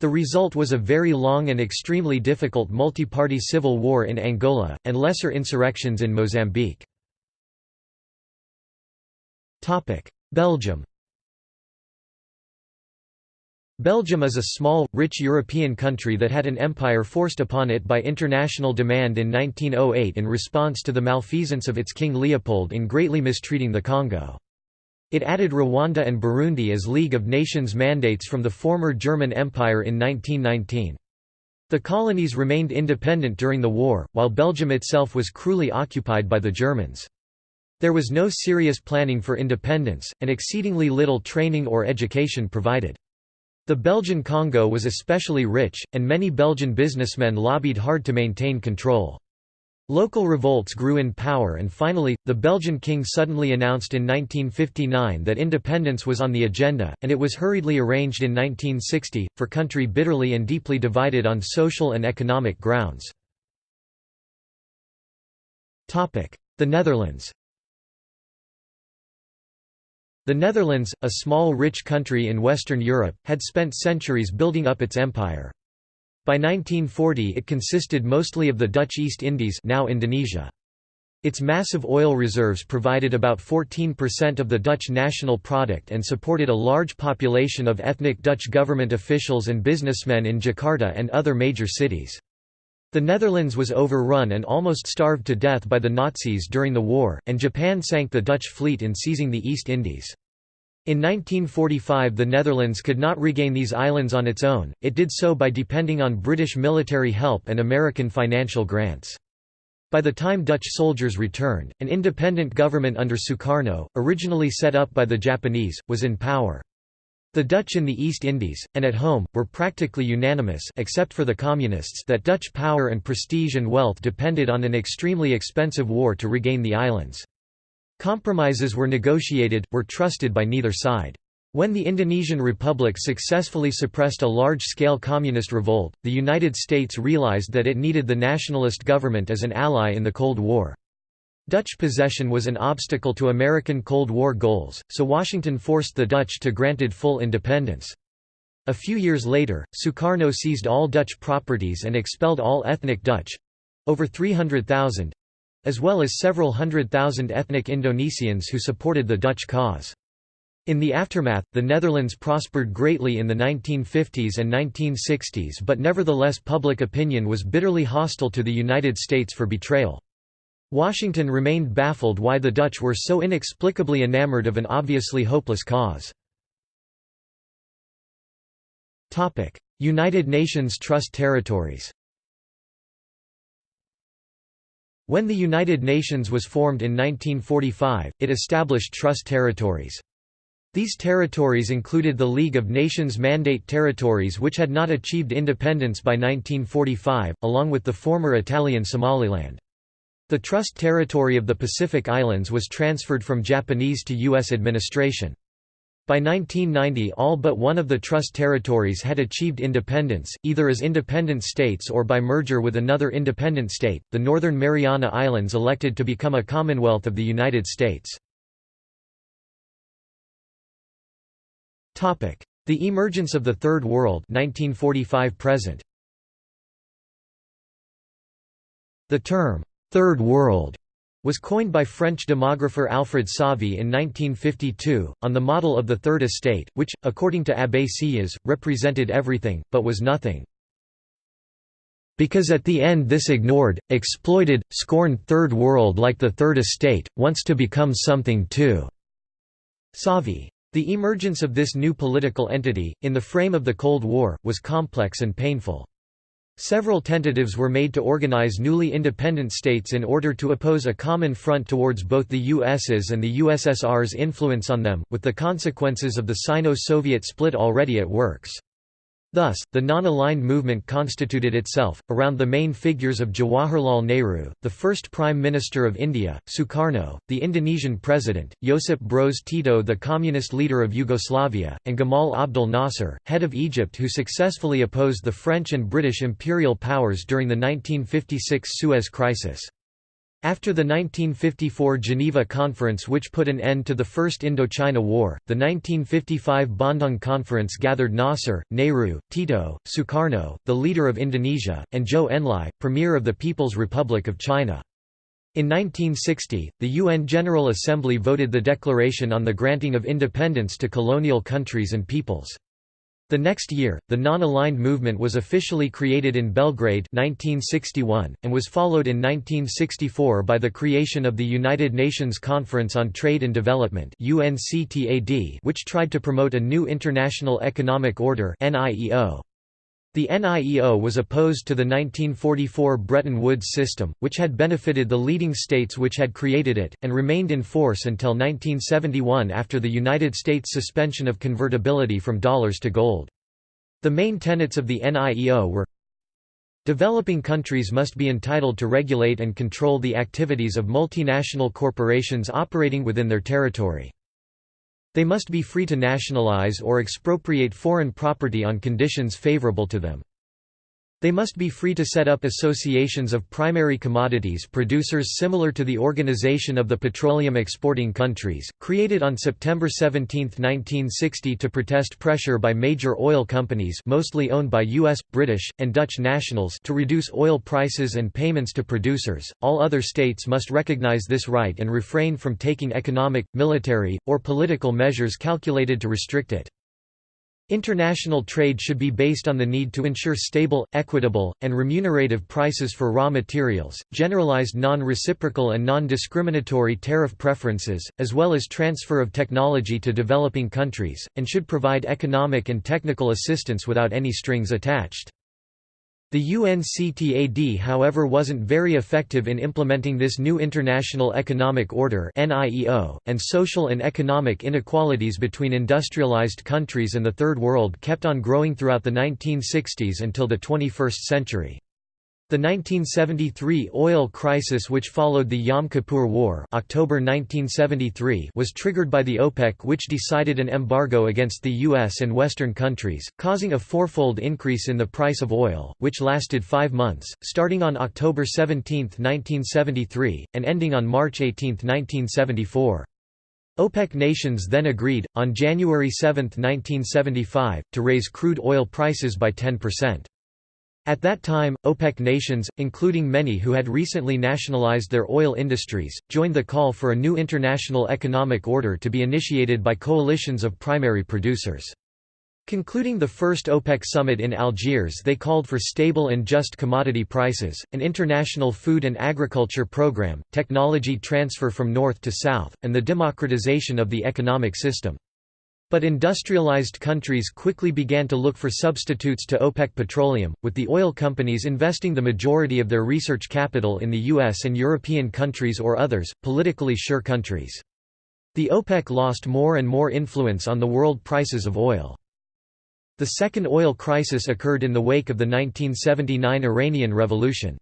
The result was a very long and extremely difficult multi-party civil war in Angola, and lesser insurrections in Mozambique. Belgium Belgium is a small, rich European country that had an empire forced upon it by international demand in 1908 in response to the malfeasance of its King Leopold in greatly mistreating the Congo. It added Rwanda and Burundi as League of Nations mandates from the former German Empire in 1919. The colonies remained independent during the war, while Belgium itself was cruelly occupied by the Germans. There was no serious planning for independence, and exceedingly little training or education provided. The Belgian Congo was especially rich, and many Belgian businessmen lobbied hard to maintain control. Local revolts grew in power and finally, the Belgian king suddenly announced in 1959 that independence was on the agenda, and it was hurriedly arranged in 1960, for country bitterly and deeply divided on social and economic grounds. The Netherlands the Netherlands, a small rich country in Western Europe, had spent centuries building up its empire. By 1940 it consisted mostly of the Dutch East Indies now Indonesia. Its massive oil reserves provided about 14% of the Dutch national product and supported a large population of ethnic Dutch government officials and businessmen in Jakarta and other major cities. The Netherlands was overrun and almost starved to death by the Nazis during the war, and Japan sank the Dutch fleet in seizing the East Indies. In 1945 the Netherlands could not regain these islands on its own, it did so by depending on British military help and American financial grants. By the time Dutch soldiers returned, an independent government under Sukarno, originally set up by the Japanese, was in power. The Dutch in the East Indies, and at home, were practically unanimous except for the Communists that Dutch power and prestige and wealth depended on an extremely expensive war to regain the islands. Compromises were negotiated, were trusted by neither side. When the Indonesian Republic successfully suppressed a large-scale communist revolt, the United States realized that it needed the nationalist government as an ally in the Cold War. Dutch possession was an obstacle to American Cold War goals, so Washington forced the Dutch to granted full independence. A few years later, Sukarno seized all Dutch properties and expelled all ethnic Dutch—over 300,000—as well as several hundred thousand ethnic Indonesians who supported the Dutch cause. In the aftermath, the Netherlands prospered greatly in the 1950s and 1960s but nevertheless public opinion was bitterly hostile to the United States for betrayal. Washington remained baffled why the Dutch were so inexplicably enamored of an obviously hopeless cause. United Nations Trust Territories When the United Nations was formed in 1945, it established trust territories. These territories included the League of Nations Mandate territories which had not achieved independence by 1945, along with the former Italian Somaliland. The trust territory of the Pacific Islands was transferred from Japanese to U.S. administration. By 1990 all but one of the trust territories had achieved independence, either as independent states or by merger with another independent state. The Northern Mariana Islands elected to become a Commonwealth of the United States. The emergence of the Third World 1945 present. The term Third World was coined by French demographer Alfred Sauvy in 1952, on the model of the Third Estate, which, according to Abbé Sieyès, represented everything, but was nothing. Because at the end this ignored, exploited, scorned Third World like the Third Estate, wants to become something too." Sauvy. The emergence of this new political entity, in the frame of the Cold War, was complex and painful. Several tentatives were made to organize newly independent states in order to oppose a common front towards both the US's and the USSR's influence on them, with the consequences of the Sino-Soviet split already at works. Thus, the non-aligned movement constituted itself, around the main figures of Jawaharlal Nehru, the first Prime Minister of India, Sukarno, the Indonesian President, Josip Broz Tito the Communist leader of Yugoslavia, and Gamal Abdel Nasser, head of Egypt who successfully opposed the French and British imperial powers during the 1956 Suez Crisis. After the 1954 Geneva Conference which put an end to the First Indochina War, the 1955 Bandung Conference gathered Nasser, Nehru, Tito, Sukarno, the leader of Indonesia, and Zhou Enlai, premier of the People's Republic of China. In 1960, the UN General Assembly voted the Declaration on the Granting of Independence to Colonial Countries and Peoples. The next year, the Non-Aligned Movement was officially created in Belgrade 1961, and was followed in 1964 by the creation of the United Nations Conference on Trade and Development which tried to promote a new international economic order NIEO. The NIEO was opposed to the 1944 Bretton Woods system, which had benefited the leading states which had created it, and remained in force until 1971 after the United States suspension of convertibility from dollars to gold. The main tenets of the NIEO were Developing countries must be entitled to regulate and control the activities of multinational corporations operating within their territory. They must be free to nationalize or expropriate foreign property on conditions favorable to them. They must be free to set up associations of primary commodities producers similar to the Organization of the Petroleum Exporting Countries, created on September 17, 1960 to protest pressure by major oil companies mostly owned by US, British, and Dutch nationals to reduce oil prices and payments to producers. All other states must recognize this right and refrain from taking economic, military, or political measures calculated to restrict it. International trade should be based on the need to ensure stable, equitable, and remunerative prices for raw materials, generalized non-reciprocal and non-discriminatory tariff preferences, as well as transfer of technology to developing countries, and should provide economic and technical assistance without any strings attached. The UNCTAD however wasn't very effective in implementing this new International Economic Order and social and economic inequalities between industrialized countries and the Third World kept on growing throughout the 1960s until the 21st century. The 1973 oil crisis which followed the Yom Kippur War October 1973 was triggered by the OPEC which decided an embargo against the US and Western countries, causing a fourfold increase in the price of oil, which lasted five months, starting on October 17, 1973, and ending on March 18, 1974. OPEC nations then agreed, on January 7, 1975, to raise crude oil prices by 10%. At that time, OPEC nations, including many who had recently nationalized their oil industries, joined the call for a new international economic order to be initiated by coalitions of primary producers. Concluding the first OPEC summit in Algiers they called for stable and just commodity prices, an international food and agriculture program, technology transfer from north to south, and the democratization of the economic system. But industrialized countries quickly began to look for substitutes to OPEC petroleum, with the oil companies investing the majority of their research capital in the US and European countries or others, politically sure countries. The OPEC lost more and more influence on the world prices of oil. The second oil crisis occurred in the wake of the 1979 Iranian Revolution.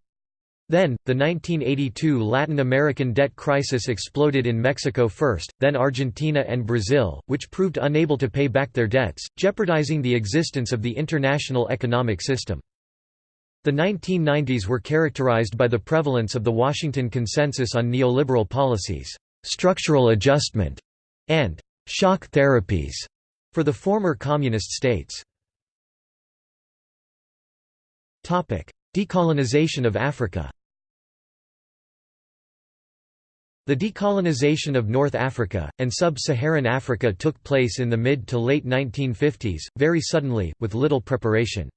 Then, the 1982 Latin American debt crisis exploded in Mexico first, then Argentina and Brazil, which proved unable to pay back their debts, jeopardizing the existence of the international economic system. The 1990s were characterized by the prevalence of the Washington Consensus on neoliberal policies, structural adjustment, and shock therapies for the former communist states. Decolonization of Africa The decolonization of North Africa, and sub-Saharan Africa took place in the mid to late 1950s, very suddenly, with little preparation.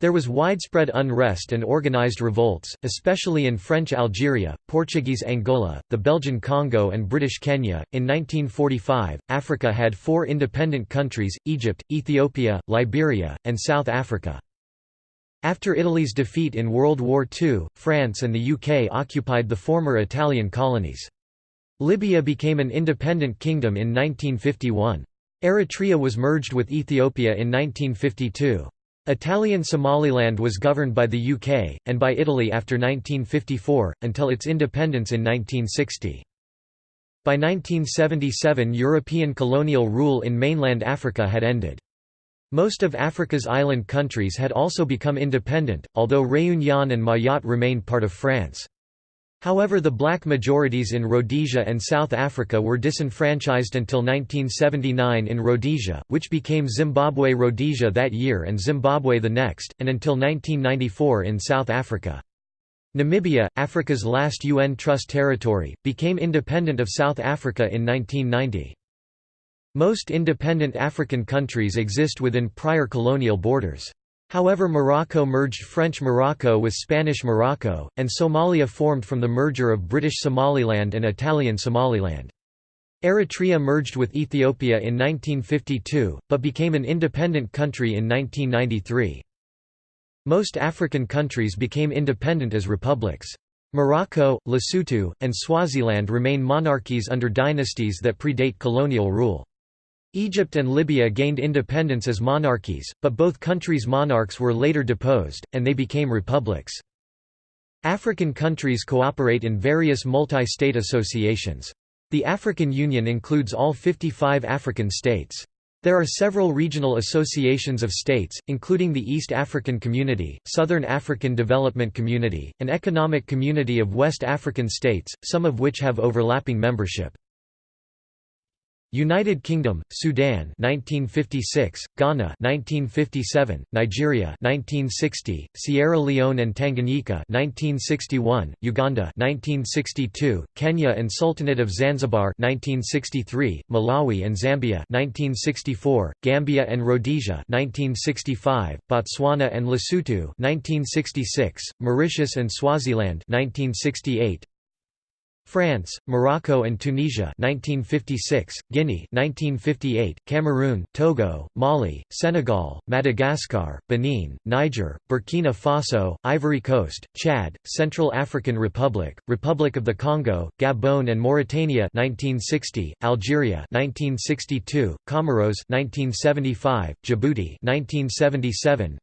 There was widespread unrest and organized revolts, especially in French Algeria, Portuguese Angola, the Belgian Congo, and British Kenya. In 1945, Africa had four independent countries Egypt, Ethiopia, Liberia, and South Africa. After Italy's defeat in World War II, France and the UK occupied the former Italian colonies. Libya became an independent kingdom in 1951. Eritrea was merged with Ethiopia in 1952. Italian Somaliland was governed by the UK, and by Italy after 1954, until its independence in 1960. By 1977 European colonial rule in mainland Africa had ended. Most of Africa's island countries had also become independent, although Réunion and Mayotte remained part of France. However the black majorities in Rhodesia and South Africa were disenfranchised until 1979 in Rhodesia, which became Zimbabwe-Rhodesia that year and Zimbabwe the next, and until 1994 in South Africa. Namibia, Africa's last UN Trust territory, became independent of South Africa in 1990. Most independent African countries exist within prior colonial borders. However Morocco merged French Morocco with Spanish Morocco, and Somalia formed from the merger of British Somaliland and Italian Somaliland. Eritrea merged with Ethiopia in 1952, but became an independent country in 1993. Most African countries became independent as republics. Morocco, Lesotho, and Swaziland remain monarchies under dynasties that predate colonial rule. Egypt and Libya gained independence as monarchies, but both countries' monarchs were later deposed, and they became republics. African countries cooperate in various multi-state associations. The African Union includes all 55 African states. There are several regional associations of states, including the East African Community, Southern African Development Community, and economic community of West African states, some of which have overlapping membership. United Kingdom, Sudan 1956, Ghana 1957, Nigeria 1960, Sierra Leone and Tanganyika 1961, Uganda 1962, Kenya and Sultanate of Zanzibar 1963, Malawi and Zambia 1964, Gambia and Rhodesia 1965, Botswana and Lesotho 1966, Mauritius and Swaziland 1968, France, Morocco and Tunisia 1956, Guinea 1958, Cameroon, Togo, Mali, Senegal, Madagascar, Benin, Niger, Burkina Faso, Ivory Coast, Chad, Central African Republic, Republic of the Congo, Gabon and Mauritania 1960, Algeria 1962, Comoros 1975, Djibouti 1977,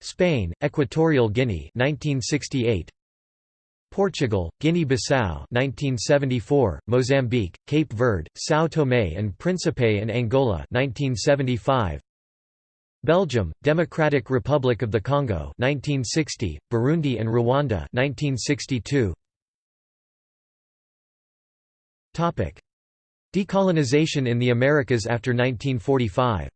Spain, Equatorial Guinea 1968, Portugal, Guinea-Bissau 1974, Mozambique, Cape Verde, São Tomé and Príncipe and Angola 1975, Belgium, Democratic Republic of the Congo 1960, Burundi and Rwanda 1962. Topic: Decolonization in the Americas after 1945.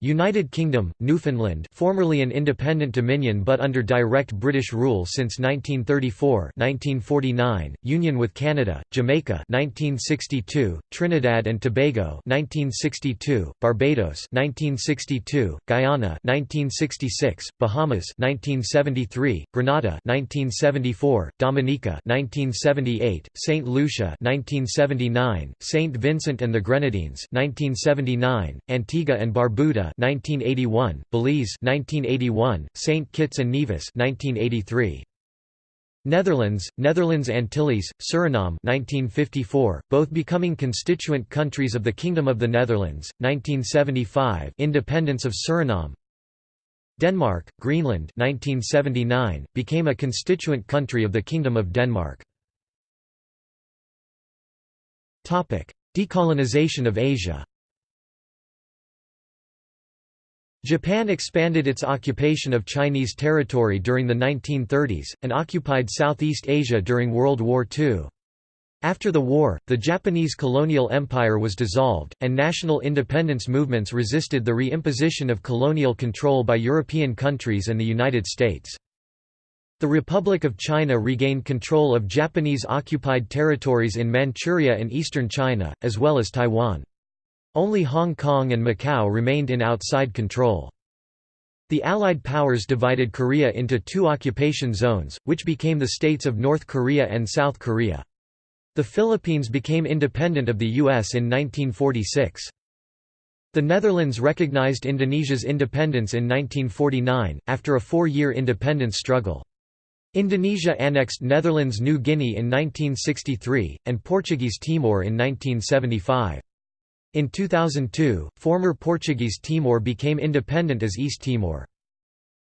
United Kingdom, Newfoundland formerly an independent dominion but under direct British rule since 1934 1949, Union with Canada, Jamaica 1962, Trinidad and Tobago 1962, Barbados 1962, Guyana 1966, Bahamas 1973, Grenada 1974, Dominica 1978, St. Lucia 1979, St. Vincent and the Grenadines 1979, Antigua and Barbuda 1981, Belize 1981, St. Kitts and Nevis 1983. Netherlands, Netherlands Antilles, Suriname 1954, both becoming constituent countries of the Kingdom of the Netherlands, 1975 independence of Suriname Denmark, Greenland 1979, became a constituent country of the Kingdom of Denmark. Decolonization of Asia Japan expanded its occupation of Chinese territory during the 1930s, and occupied Southeast Asia during World War II. After the war, the Japanese colonial empire was dissolved, and national independence movements resisted the re-imposition of colonial control by European countries and the United States. The Republic of China regained control of Japanese-occupied territories in Manchuria and eastern China, as well as Taiwan. Only Hong Kong and Macau remained in outside control. The Allied powers divided Korea into two occupation zones, which became the states of North Korea and South Korea. The Philippines became independent of the U.S. in 1946. The Netherlands recognized Indonesia's independence in 1949, after a four-year independence struggle. Indonesia annexed Netherlands New Guinea in 1963, and Portuguese Timor in 1975. In 2002, former Portuguese Timor became independent as East Timor.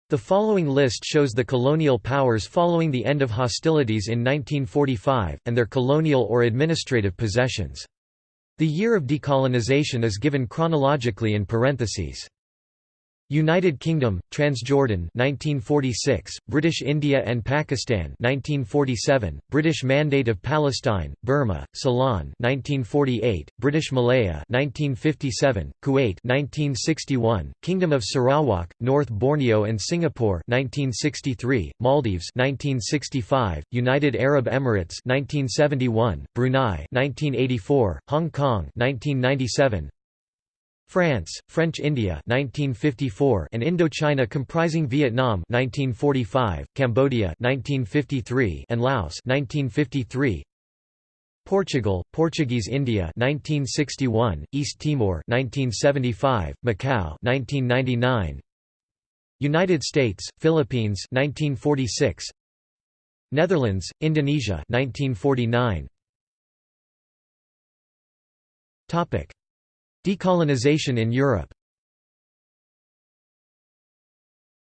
The following list shows the colonial powers following the end of hostilities in 1945, and their colonial or administrative possessions. The year of decolonization is given chronologically in parentheses. United Kingdom, Transjordan 1946, British India and Pakistan 1947, British Mandate of Palestine, Burma, Ceylon 1948, British Malaya 1957, Kuwait 1961, Kingdom of Sarawak, North Borneo and Singapore 1963, Maldives 1965, United Arab Emirates 1971, Brunei 1984, Hong Kong 1997, France, French India 1954 and Indochina comprising Vietnam 1945, Cambodia 1953 and Laos 1953 Portugal, Portuguese India 1961, East Timor 1975, Macau 1999 United States, Philippines 1946 Netherlands, Indonesia 1949 Topic Decolonization in Europe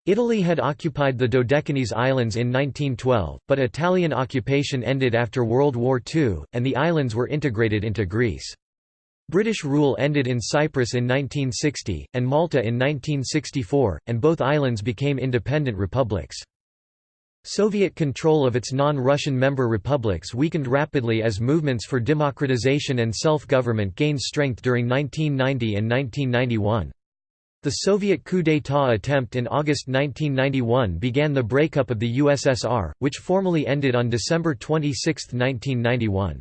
Italy had occupied the Dodecanese Islands in 1912, but Italian occupation ended after World War II, and the islands were integrated into Greece. British rule ended in Cyprus in 1960, and Malta in 1964, and both islands became independent republics. Soviet control of its non-Russian member republics weakened rapidly as movements for democratization and self-government gained strength during 1990 and 1991. The Soviet coup d'état attempt in August 1991 began the breakup of the USSR, which formally ended on December 26, 1991.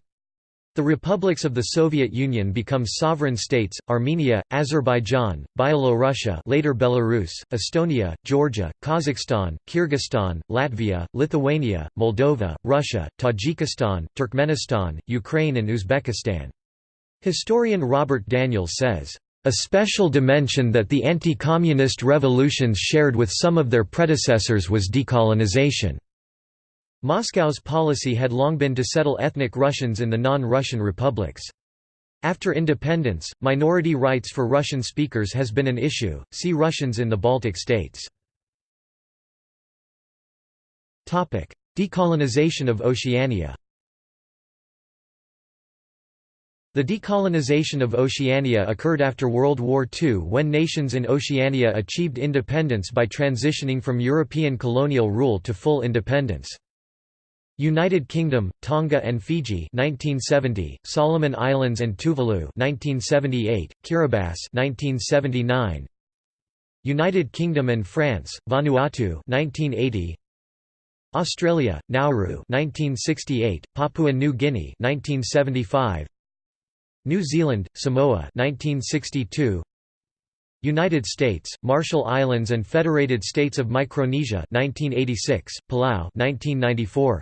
The republics of the Soviet Union become sovereign states: Armenia, Azerbaijan, Byelorussia, later Belarus, Estonia, Georgia, Kazakhstan, Kyrgyzstan, Latvia, Lithuania, Moldova, Russia, Tajikistan, Turkmenistan, Ukraine and Uzbekistan. Historian Robert Daniels says, "A special dimension that the anti-communist revolutions shared with some of their predecessors was decolonization." Moscow's policy had long been to settle ethnic Russians in the non-Russian republics. After independence, minority rights for Russian speakers has been an issue, see Russians in the Baltic states. Decolonization of Oceania The decolonization of Oceania occurred after World War II when nations in Oceania achieved independence by transitioning from European colonial rule to full independence. United Kingdom, Tonga and Fiji 1970, Solomon Islands and Tuvalu 1978, Kiribati 1979, United Kingdom and France, Vanuatu 1980, Australia, Nauru 1968, Papua New Guinea 1975, New Zealand, Samoa 1962, United States, Marshall Islands and Federated States of Micronesia 1986, Palau 1994,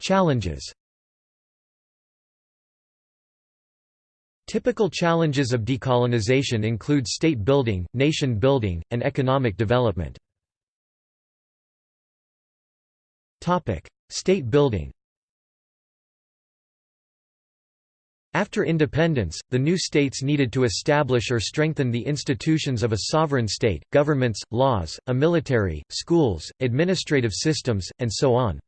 Challenges Typical challenges of decolonization include state building, nation building, and economic development. Topic: State building After independence, the new states needed to establish or strengthen the institutions of a sovereign state, governments, laws, a military, schools, administrative systems, and so on.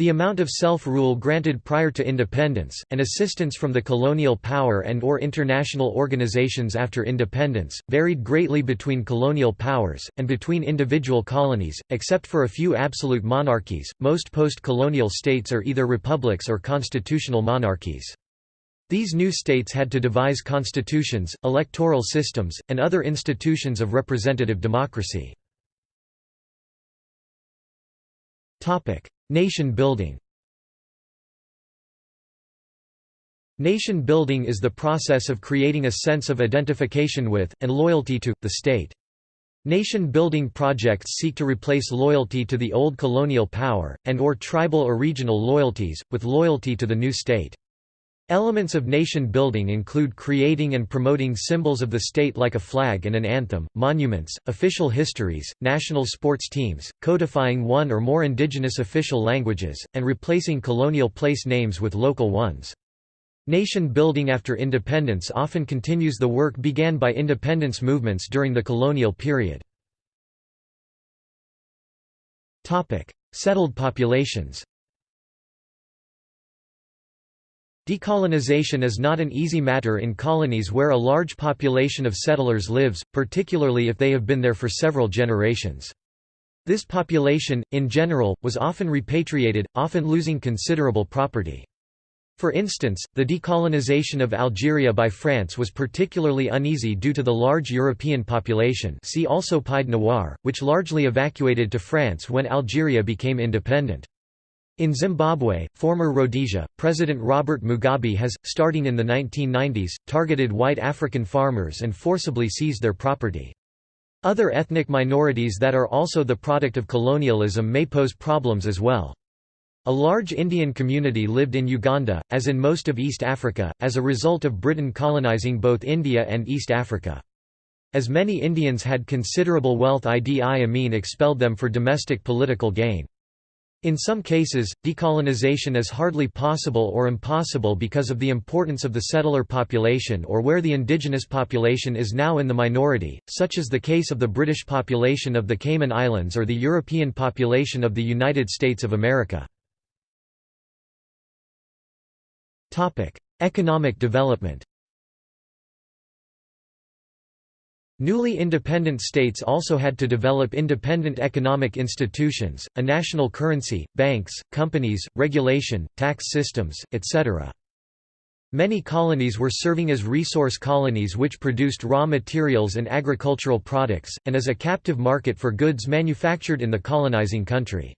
The amount of self-rule granted prior to independence, and assistance from the colonial power and or international organizations after independence, varied greatly between colonial powers, and between individual colonies, except for a few absolute monarchies, most post-colonial states are either republics or constitutional monarchies. These new states had to devise constitutions, electoral systems, and other institutions of representative democracy. Nation building Nation building is the process of creating a sense of identification with, and loyalty to, the state. Nation-building projects seek to replace loyalty to the old colonial power, and or tribal or regional loyalties, with loyalty to the new state. Elements of nation building include creating and promoting symbols of the state like a flag and an anthem, monuments, official histories, national sports teams, codifying one or more indigenous official languages, and replacing colonial place names with local ones. Nation building after independence often continues the work began by independence movements during the colonial period. Settled populations Decolonization is not an easy matter in colonies where a large population of settlers lives, particularly if they have been there for several generations. This population, in general, was often repatriated, often losing considerable property. For instance, the decolonization of Algeria by France was particularly uneasy due to the large European population see also Pied Noir, which largely evacuated to France when Algeria became independent. In Zimbabwe, former Rhodesia, President Robert Mugabe has, starting in the 1990s, targeted white African farmers and forcibly seized their property. Other ethnic minorities that are also the product of colonialism may pose problems as well. A large Indian community lived in Uganda, as in most of East Africa, as a result of Britain colonizing both India and East Africa. As many Indians had considerable wealth Idi Amin expelled them for domestic political gain. In some cases, decolonization is hardly possible or impossible because of the importance of the settler population or where the indigenous population is now in the minority, such as the case of the British population of the Cayman Islands or the European population of the United States of America. Economic development Newly independent states also had to develop independent economic institutions, a national currency, banks, companies, regulation, tax systems, etc. Many colonies were serving as resource colonies which produced raw materials and agricultural products, and as a captive market for goods manufactured in the colonizing country.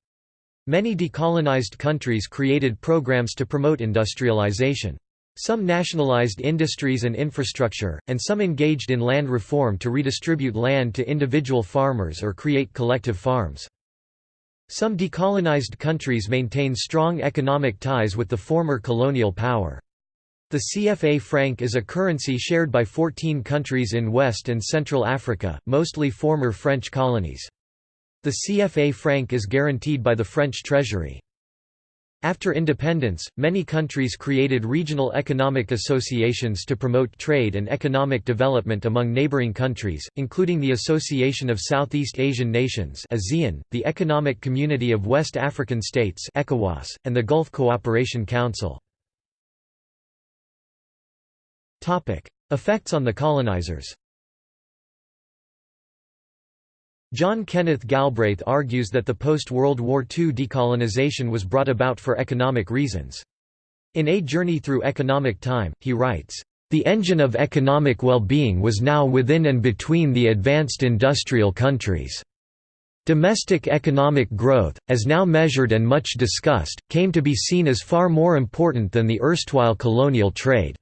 Many decolonized countries created programs to promote industrialization. Some nationalized industries and infrastructure, and some engaged in land reform to redistribute land to individual farmers or create collective farms. Some decolonized countries maintain strong economic ties with the former colonial power. The CFA franc is a currency shared by 14 countries in West and Central Africa, mostly former French colonies. The CFA franc is guaranteed by the French Treasury. After independence, many countries created regional economic associations to promote trade and economic development among neighboring countries, including the Association of Southeast Asian Nations ASEAN, the Economic Community of West African States ECOWAS, and the Gulf Cooperation Council. Effects on the colonizers John Kenneth Galbraith argues that the post-World War II decolonization was brought about for economic reasons. In A Journey Through Economic Time, he writes, "...the engine of economic well-being was now within and between the advanced industrial countries." Domestic economic growth, as now measured and much discussed, came to be seen as far more important than the erstwhile colonial trade.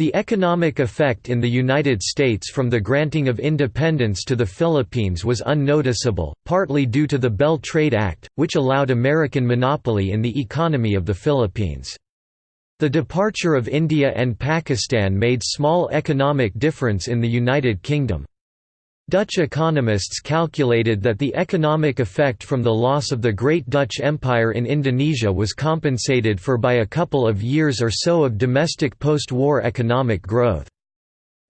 The economic effect in the United States from the granting of independence to the Philippines was unnoticeable, partly due to the Bell Trade Act, which allowed American monopoly in the economy of the Philippines. The departure of India and Pakistan made small economic difference in the United Kingdom. Dutch economists calculated that the economic effect from the loss of the Great Dutch Empire in Indonesia was compensated for by a couple of years or so of domestic post-war economic growth.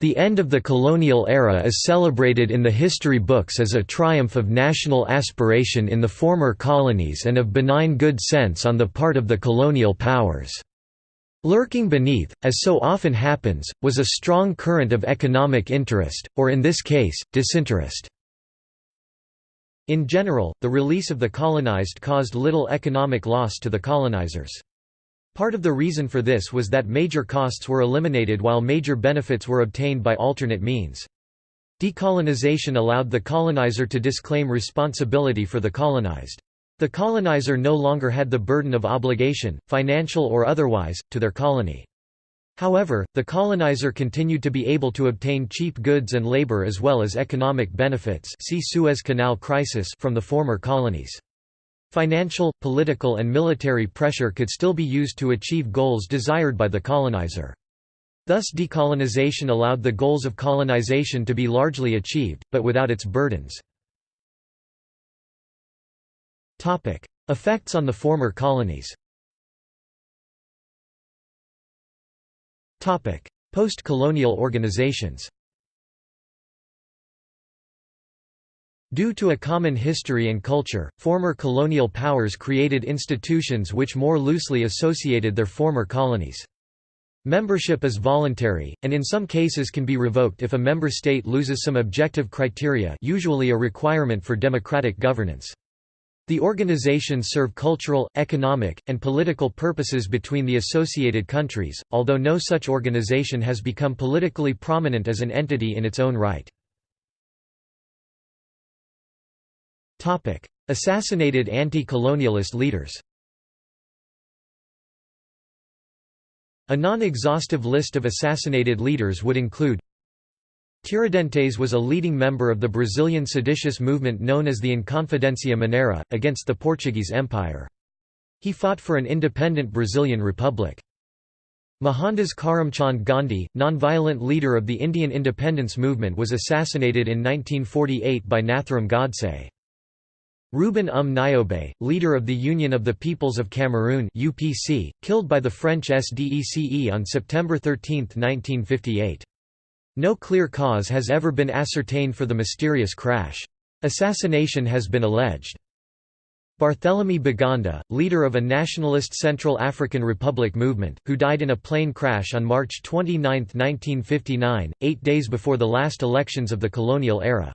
The end of the colonial era is celebrated in the history books as a triumph of national aspiration in the former colonies and of benign good sense on the part of the colonial powers. Lurking beneath, as so often happens, was a strong current of economic interest, or in this case, disinterest. In general, the release of the colonized caused little economic loss to the colonizers. Part of the reason for this was that major costs were eliminated while major benefits were obtained by alternate means. Decolonization allowed the colonizer to disclaim responsibility for the colonized. The colonizer no longer had the burden of obligation, financial or otherwise, to their colony. However, the colonizer continued to be able to obtain cheap goods and labor as well as economic benefits see Suez Canal crisis from the former colonies. Financial, political and military pressure could still be used to achieve goals desired by the colonizer. Thus decolonization allowed the goals of colonization to be largely achieved, but without its burdens. Topic: Effects on the former colonies. Topic: Post-colonial organizations. Due to a common history and culture, former colonial powers created institutions which more loosely associated their former colonies. Membership is voluntary, and in some cases can be revoked if a member state loses some objective criteria usually a requirement for democratic governance. The organizations serve cultural, economic, and political purposes between the associated countries, although no such organization has become politically prominent as an entity in its own right. Assassinated anti-colonialist leaders A non-exhaustive list of assassinated leaders would include Tiradentes was a leading member of the Brazilian seditious movement known as the Inconfidencia Mineira, against the Portuguese Empire. He fought for an independent Brazilian republic. Mohandas Karamchand Gandhi, non-violent leader of the Indian independence movement was assassinated in 1948 by Nathuram Godse. Ruben Um Nyobè, leader of the Union of the Peoples of Cameroon UPC, killed by the French SDECE on September 13, 1958. No clear cause has ever been ascertained for the mysterious crash. Assassination has been alleged. Barthélemy Boganda, leader of a nationalist Central African Republic movement, who died in a plane crash on March 29, 1959, eight days before the last elections of the colonial era.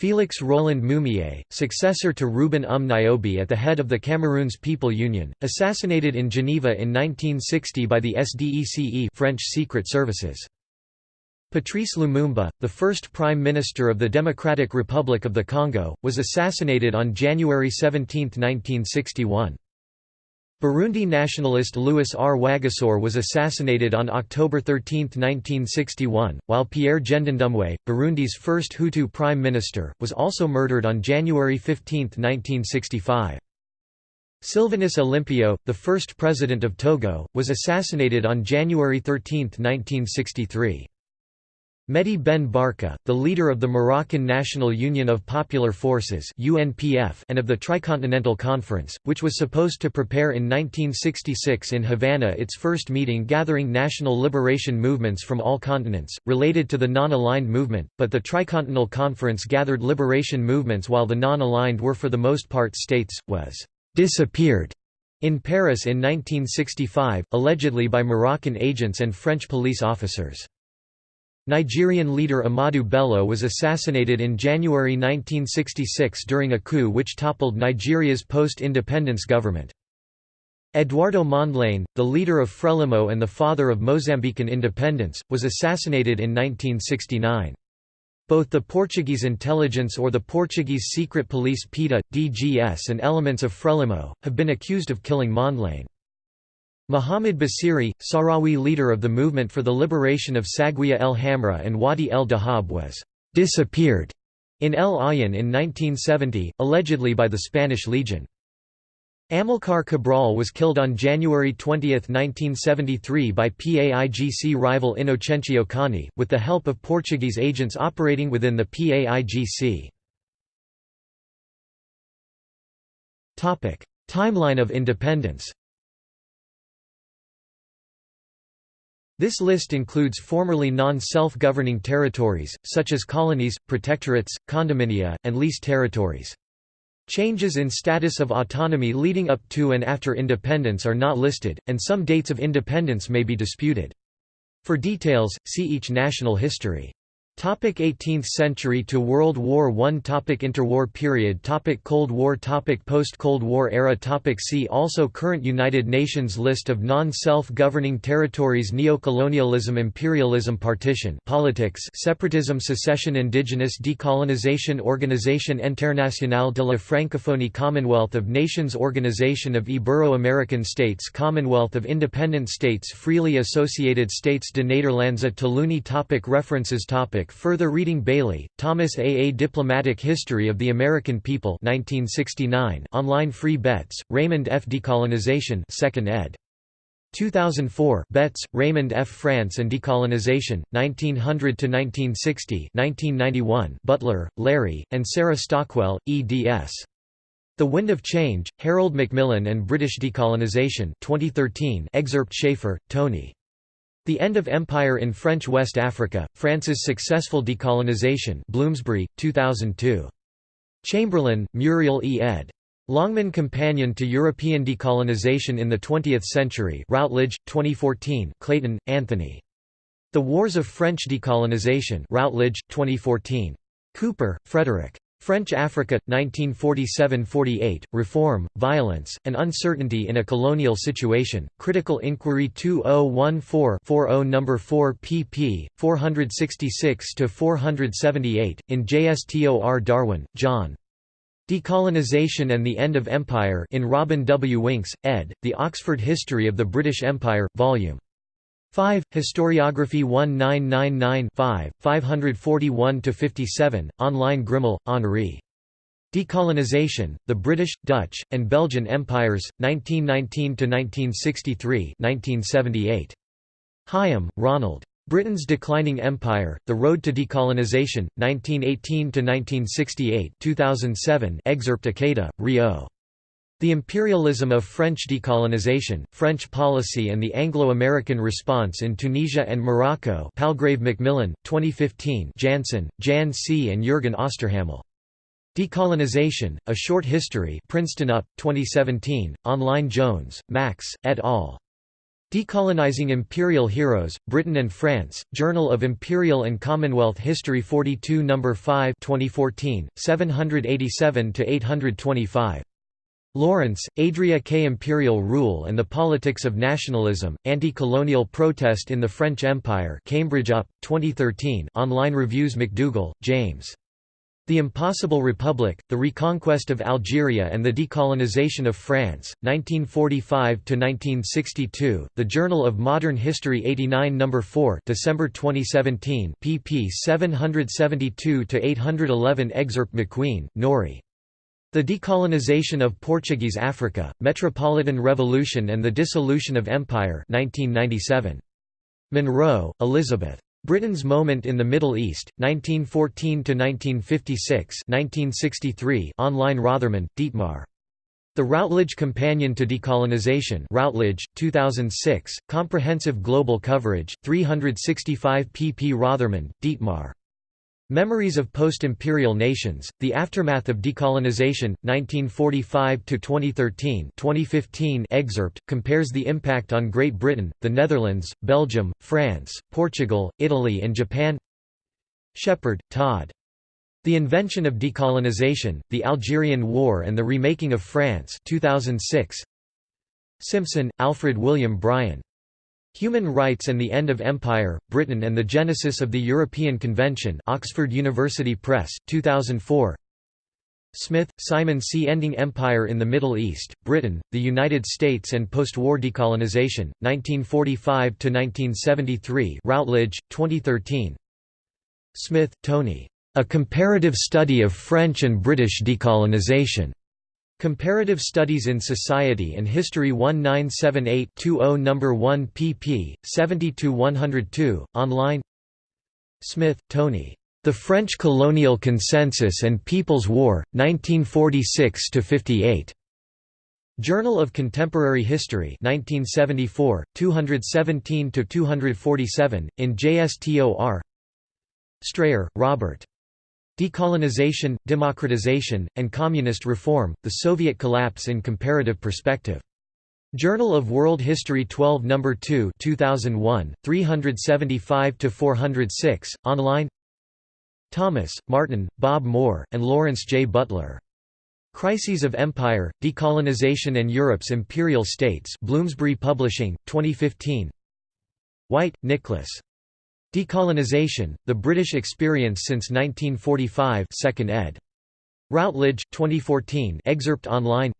Félix Roland Moumié, successor to Ruben Um Nyobè at the head of the Cameroon's People Union, assassinated in Geneva in 1960 by the SDECE French Secret Services. Patrice Lumumba, the first Prime Minister of the Democratic Republic of the Congo, was assassinated on January 17, 1961. Burundi nationalist Louis Rwagasore was assassinated on October 13, 1961, while Pierre Ngendandumwe, Burundi's first Hutu prime minister, was also murdered on January 15, 1965. Sylvanus Olympio, the first president of Togo, was assassinated on January 13, 1963. Mehdi Ben Barka, the leader of the Moroccan National Union of Popular Forces (UNPF) and of the Tricontinental Conference, which was supposed to prepare in 1966 in Havana its first meeting gathering national liberation movements from all continents, related to the non-aligned movement, but the Tricontinental Conference gathered liberation movements while the non-aligned were for the most part states, was disappeared in Paris in 1965, allegedly by Moroccan agents and French police officers. Nigerian leader Ahmadu Bello was assassinated in January 1966 during a coup which toppled Nigeria's post-independence government. Eduardo Mondlane, the leader of Frelimo and the father of Mozambican independence, was assassinated in 1969. Both the Portuguese intelligence or the Portuguese secret police PIDE, DGS and elements of Frelimo, have been accused of killing Mondlane. Muhammad Basiri, Sahrawi leader of the movement for the liberation of Saguiya el Hamra and Wadi el Dahab was «disappeared» in El Aaiún in 1970, allegedly by the Spanish Legion. Amilcar Cabral was killed on January 20, 1973 by PAIGC rival Inocencio Cani, with the help of Portuguese agents operating within the PAIGC. Timeline of independence This list includes formerly non-self-governing territories, such as colonies, protectorates, condominia, and leased territories. Changes in status of autonomy leading up to and after independence are not listed, and some dates of independence may be disputed. For details, see each national history. Topic 18th century to World War I topic Interwar period. Topic Cold War. Topic Post-Cold War era. Topic See also. Current United Nations List of non-self-governing territories. Neocolonialism. Imperialism. Partition. Politics. Separatism. Secession. Indigenous Decolonization. Organisation Internationale de la Francophonie. Commonwealth of Nations. Organization of Ibero-American States. Commonwealth of Independent States. Freely Associated States. De Nederlandse Taalunie topic References. Topic Further reading Bailey, Thomas A. A Diplomatic History of the American People 1969 online free Betts, Raymond F. Decolonization 2nd ed. 2004 Betts, Raymond F. France and Decolonization, 1900–1960 1991 Butler, Larry, and Sarah Stockwell, eds. The Wind of Change, Harold Macmillan and British Decolonization 2013 excerpt Chafer, Tony. The End of Empire in French West Africa, France's Successful Decolonization Bloomsbury, 2002. Chamberlain, Muriel E. ed. Longman Companion to European Decolonization in the Twentieth Century Routledge, 2014 Clayton, Anthony. The Wars of French Decolonization Routledge, 2014. Cooper, Frederick. French Africa, 1947–48, Reform, Violence, and Uncertainty in a Colonial Situation, Critical Inquiry 2014-40 No. 4 pp. 466–478, in JSTOR Darwin, John. Decolonization and the End of Empire in Robin W. Winks, ed., The Oxford History of the British Empire, Vol. 5. Historiography 1999-5, 541–57, online Grimal, Henri. Decolonization, the British, Dutch, and Belgian Empires, 1919–1963 1978. Hyam, Ronald. Britain's Declining Empire, The Road to Decolonization, 1918–1968 2007 excerpt Ikeda, Ryo. The Imperialism of French Decolonization, French Policy and the Anglo-American Response in Tunisia and Morocco Palgrave Macmillan, 2015 Jansen, Jan C. and Jürgen Osterhammel. Decolonization, A Short History Princeton UP, 2017, online Jones, Max, et al. Decolonizing Imperial Heroes, Britain and France, Journal of Imperial and Commonwealth History 42 No. 5 2014, 787–825. Lawrence, Adria K. Imperial Rule and the Politics of Nationalism, Anti-Colonial Protest in the French Empire Cambridge UP, 2013 online reviews McDougall, James. The Impossible Republic, The Reconquest of Algeria and the Decolonization of France, 1945–1962, The Journal of Modern History 89 No. 4 December 2017 pp 772–811 Excerpt MacQueen, Norrie. The Decolonization of Portuguese Africa, Metropolitan Revolution and the Dissolution of Empire 1997. Monroe, Elizabeth. Britain's Moment in the Middle East, 1914–1956 online Rothermund, Dietmar. The Routledge Companion to Decolonization Routledge, 2006, Comprehensive Global Coverage, 365 pp Rothermund, Dietmar. Memories of Post-Imperial Nations, The Aftermath of Decolonization, 1945–2013 2015 excerpt, compares the impact on Great Britain, the Netherlands, Belgium, France, Portugal, Italy and Japan Shepard, Todd. The Invention of Decolonization, The Algerian War and the Remaking of France 2006. Simpson, Alfred William Brian. Human Rights and the End of Empire, Britain and the Genesis of the European Convention Oxford University Press, 2004 Smith, Simon C. Ending Empire in the Middle East, Britain, the United States and Post-War Decolonization, 1945–1973 Routledge, 2013 Smith, Tony. A Comparative Study of French and British Decolonization. Comparative Studies in Society and History 1978-20 No. 1 pp. 70–102, online Smith, Tony. The French Colonial Consensus and People's War, 1946–58. Journal of Contemporary History 1974, 217–247, in JSTOR Strayer, Robert. Decolonization, Democratization, and Communist Reform, The Soviet Collapse in Comparative Perspective. Journal of World History 12 No. 2 2001, 375–406, online Thomas, Martin, Bob Moore, and Lawrence J. Butler. Crises of Empire, Decolonization and Europe's Imperial States Bloomsbury Publishing, 2015 White, Nicholas. Decolonization, The British Experience since 1945 2nd ed. Routledge, 2014 excerpt online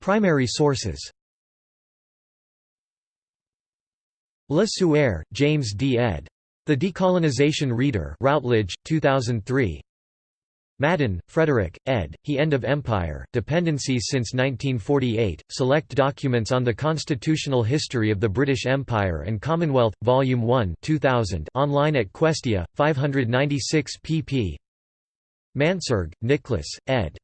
Primary sources Le Sueur, James D. ed. The Decolonization Reader Routledge, 2003 Madden, Frederick, ed., He End of Empire, Dependencies since 1948, Select Documents on the Constitutional History of the British Empire and Commonwealth, Volume 1 2000 online at Questia, 596 pp. Mansergh, Nicholas, ed.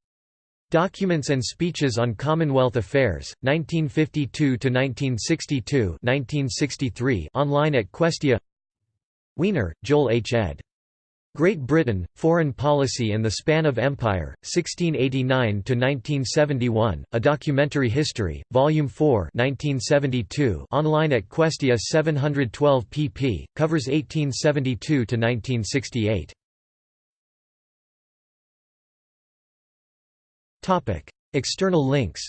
Documents and Speeches on Commonwealth Affairs, 1952–1962 1963 online at Questia Wiener, Joel H. ed. Great Britain, Foreign Policy and the Span of Empire, 1689–1971, A Documentary History, Volume 4 1972 online at Questia 712 pp, covers 1872–1968. External links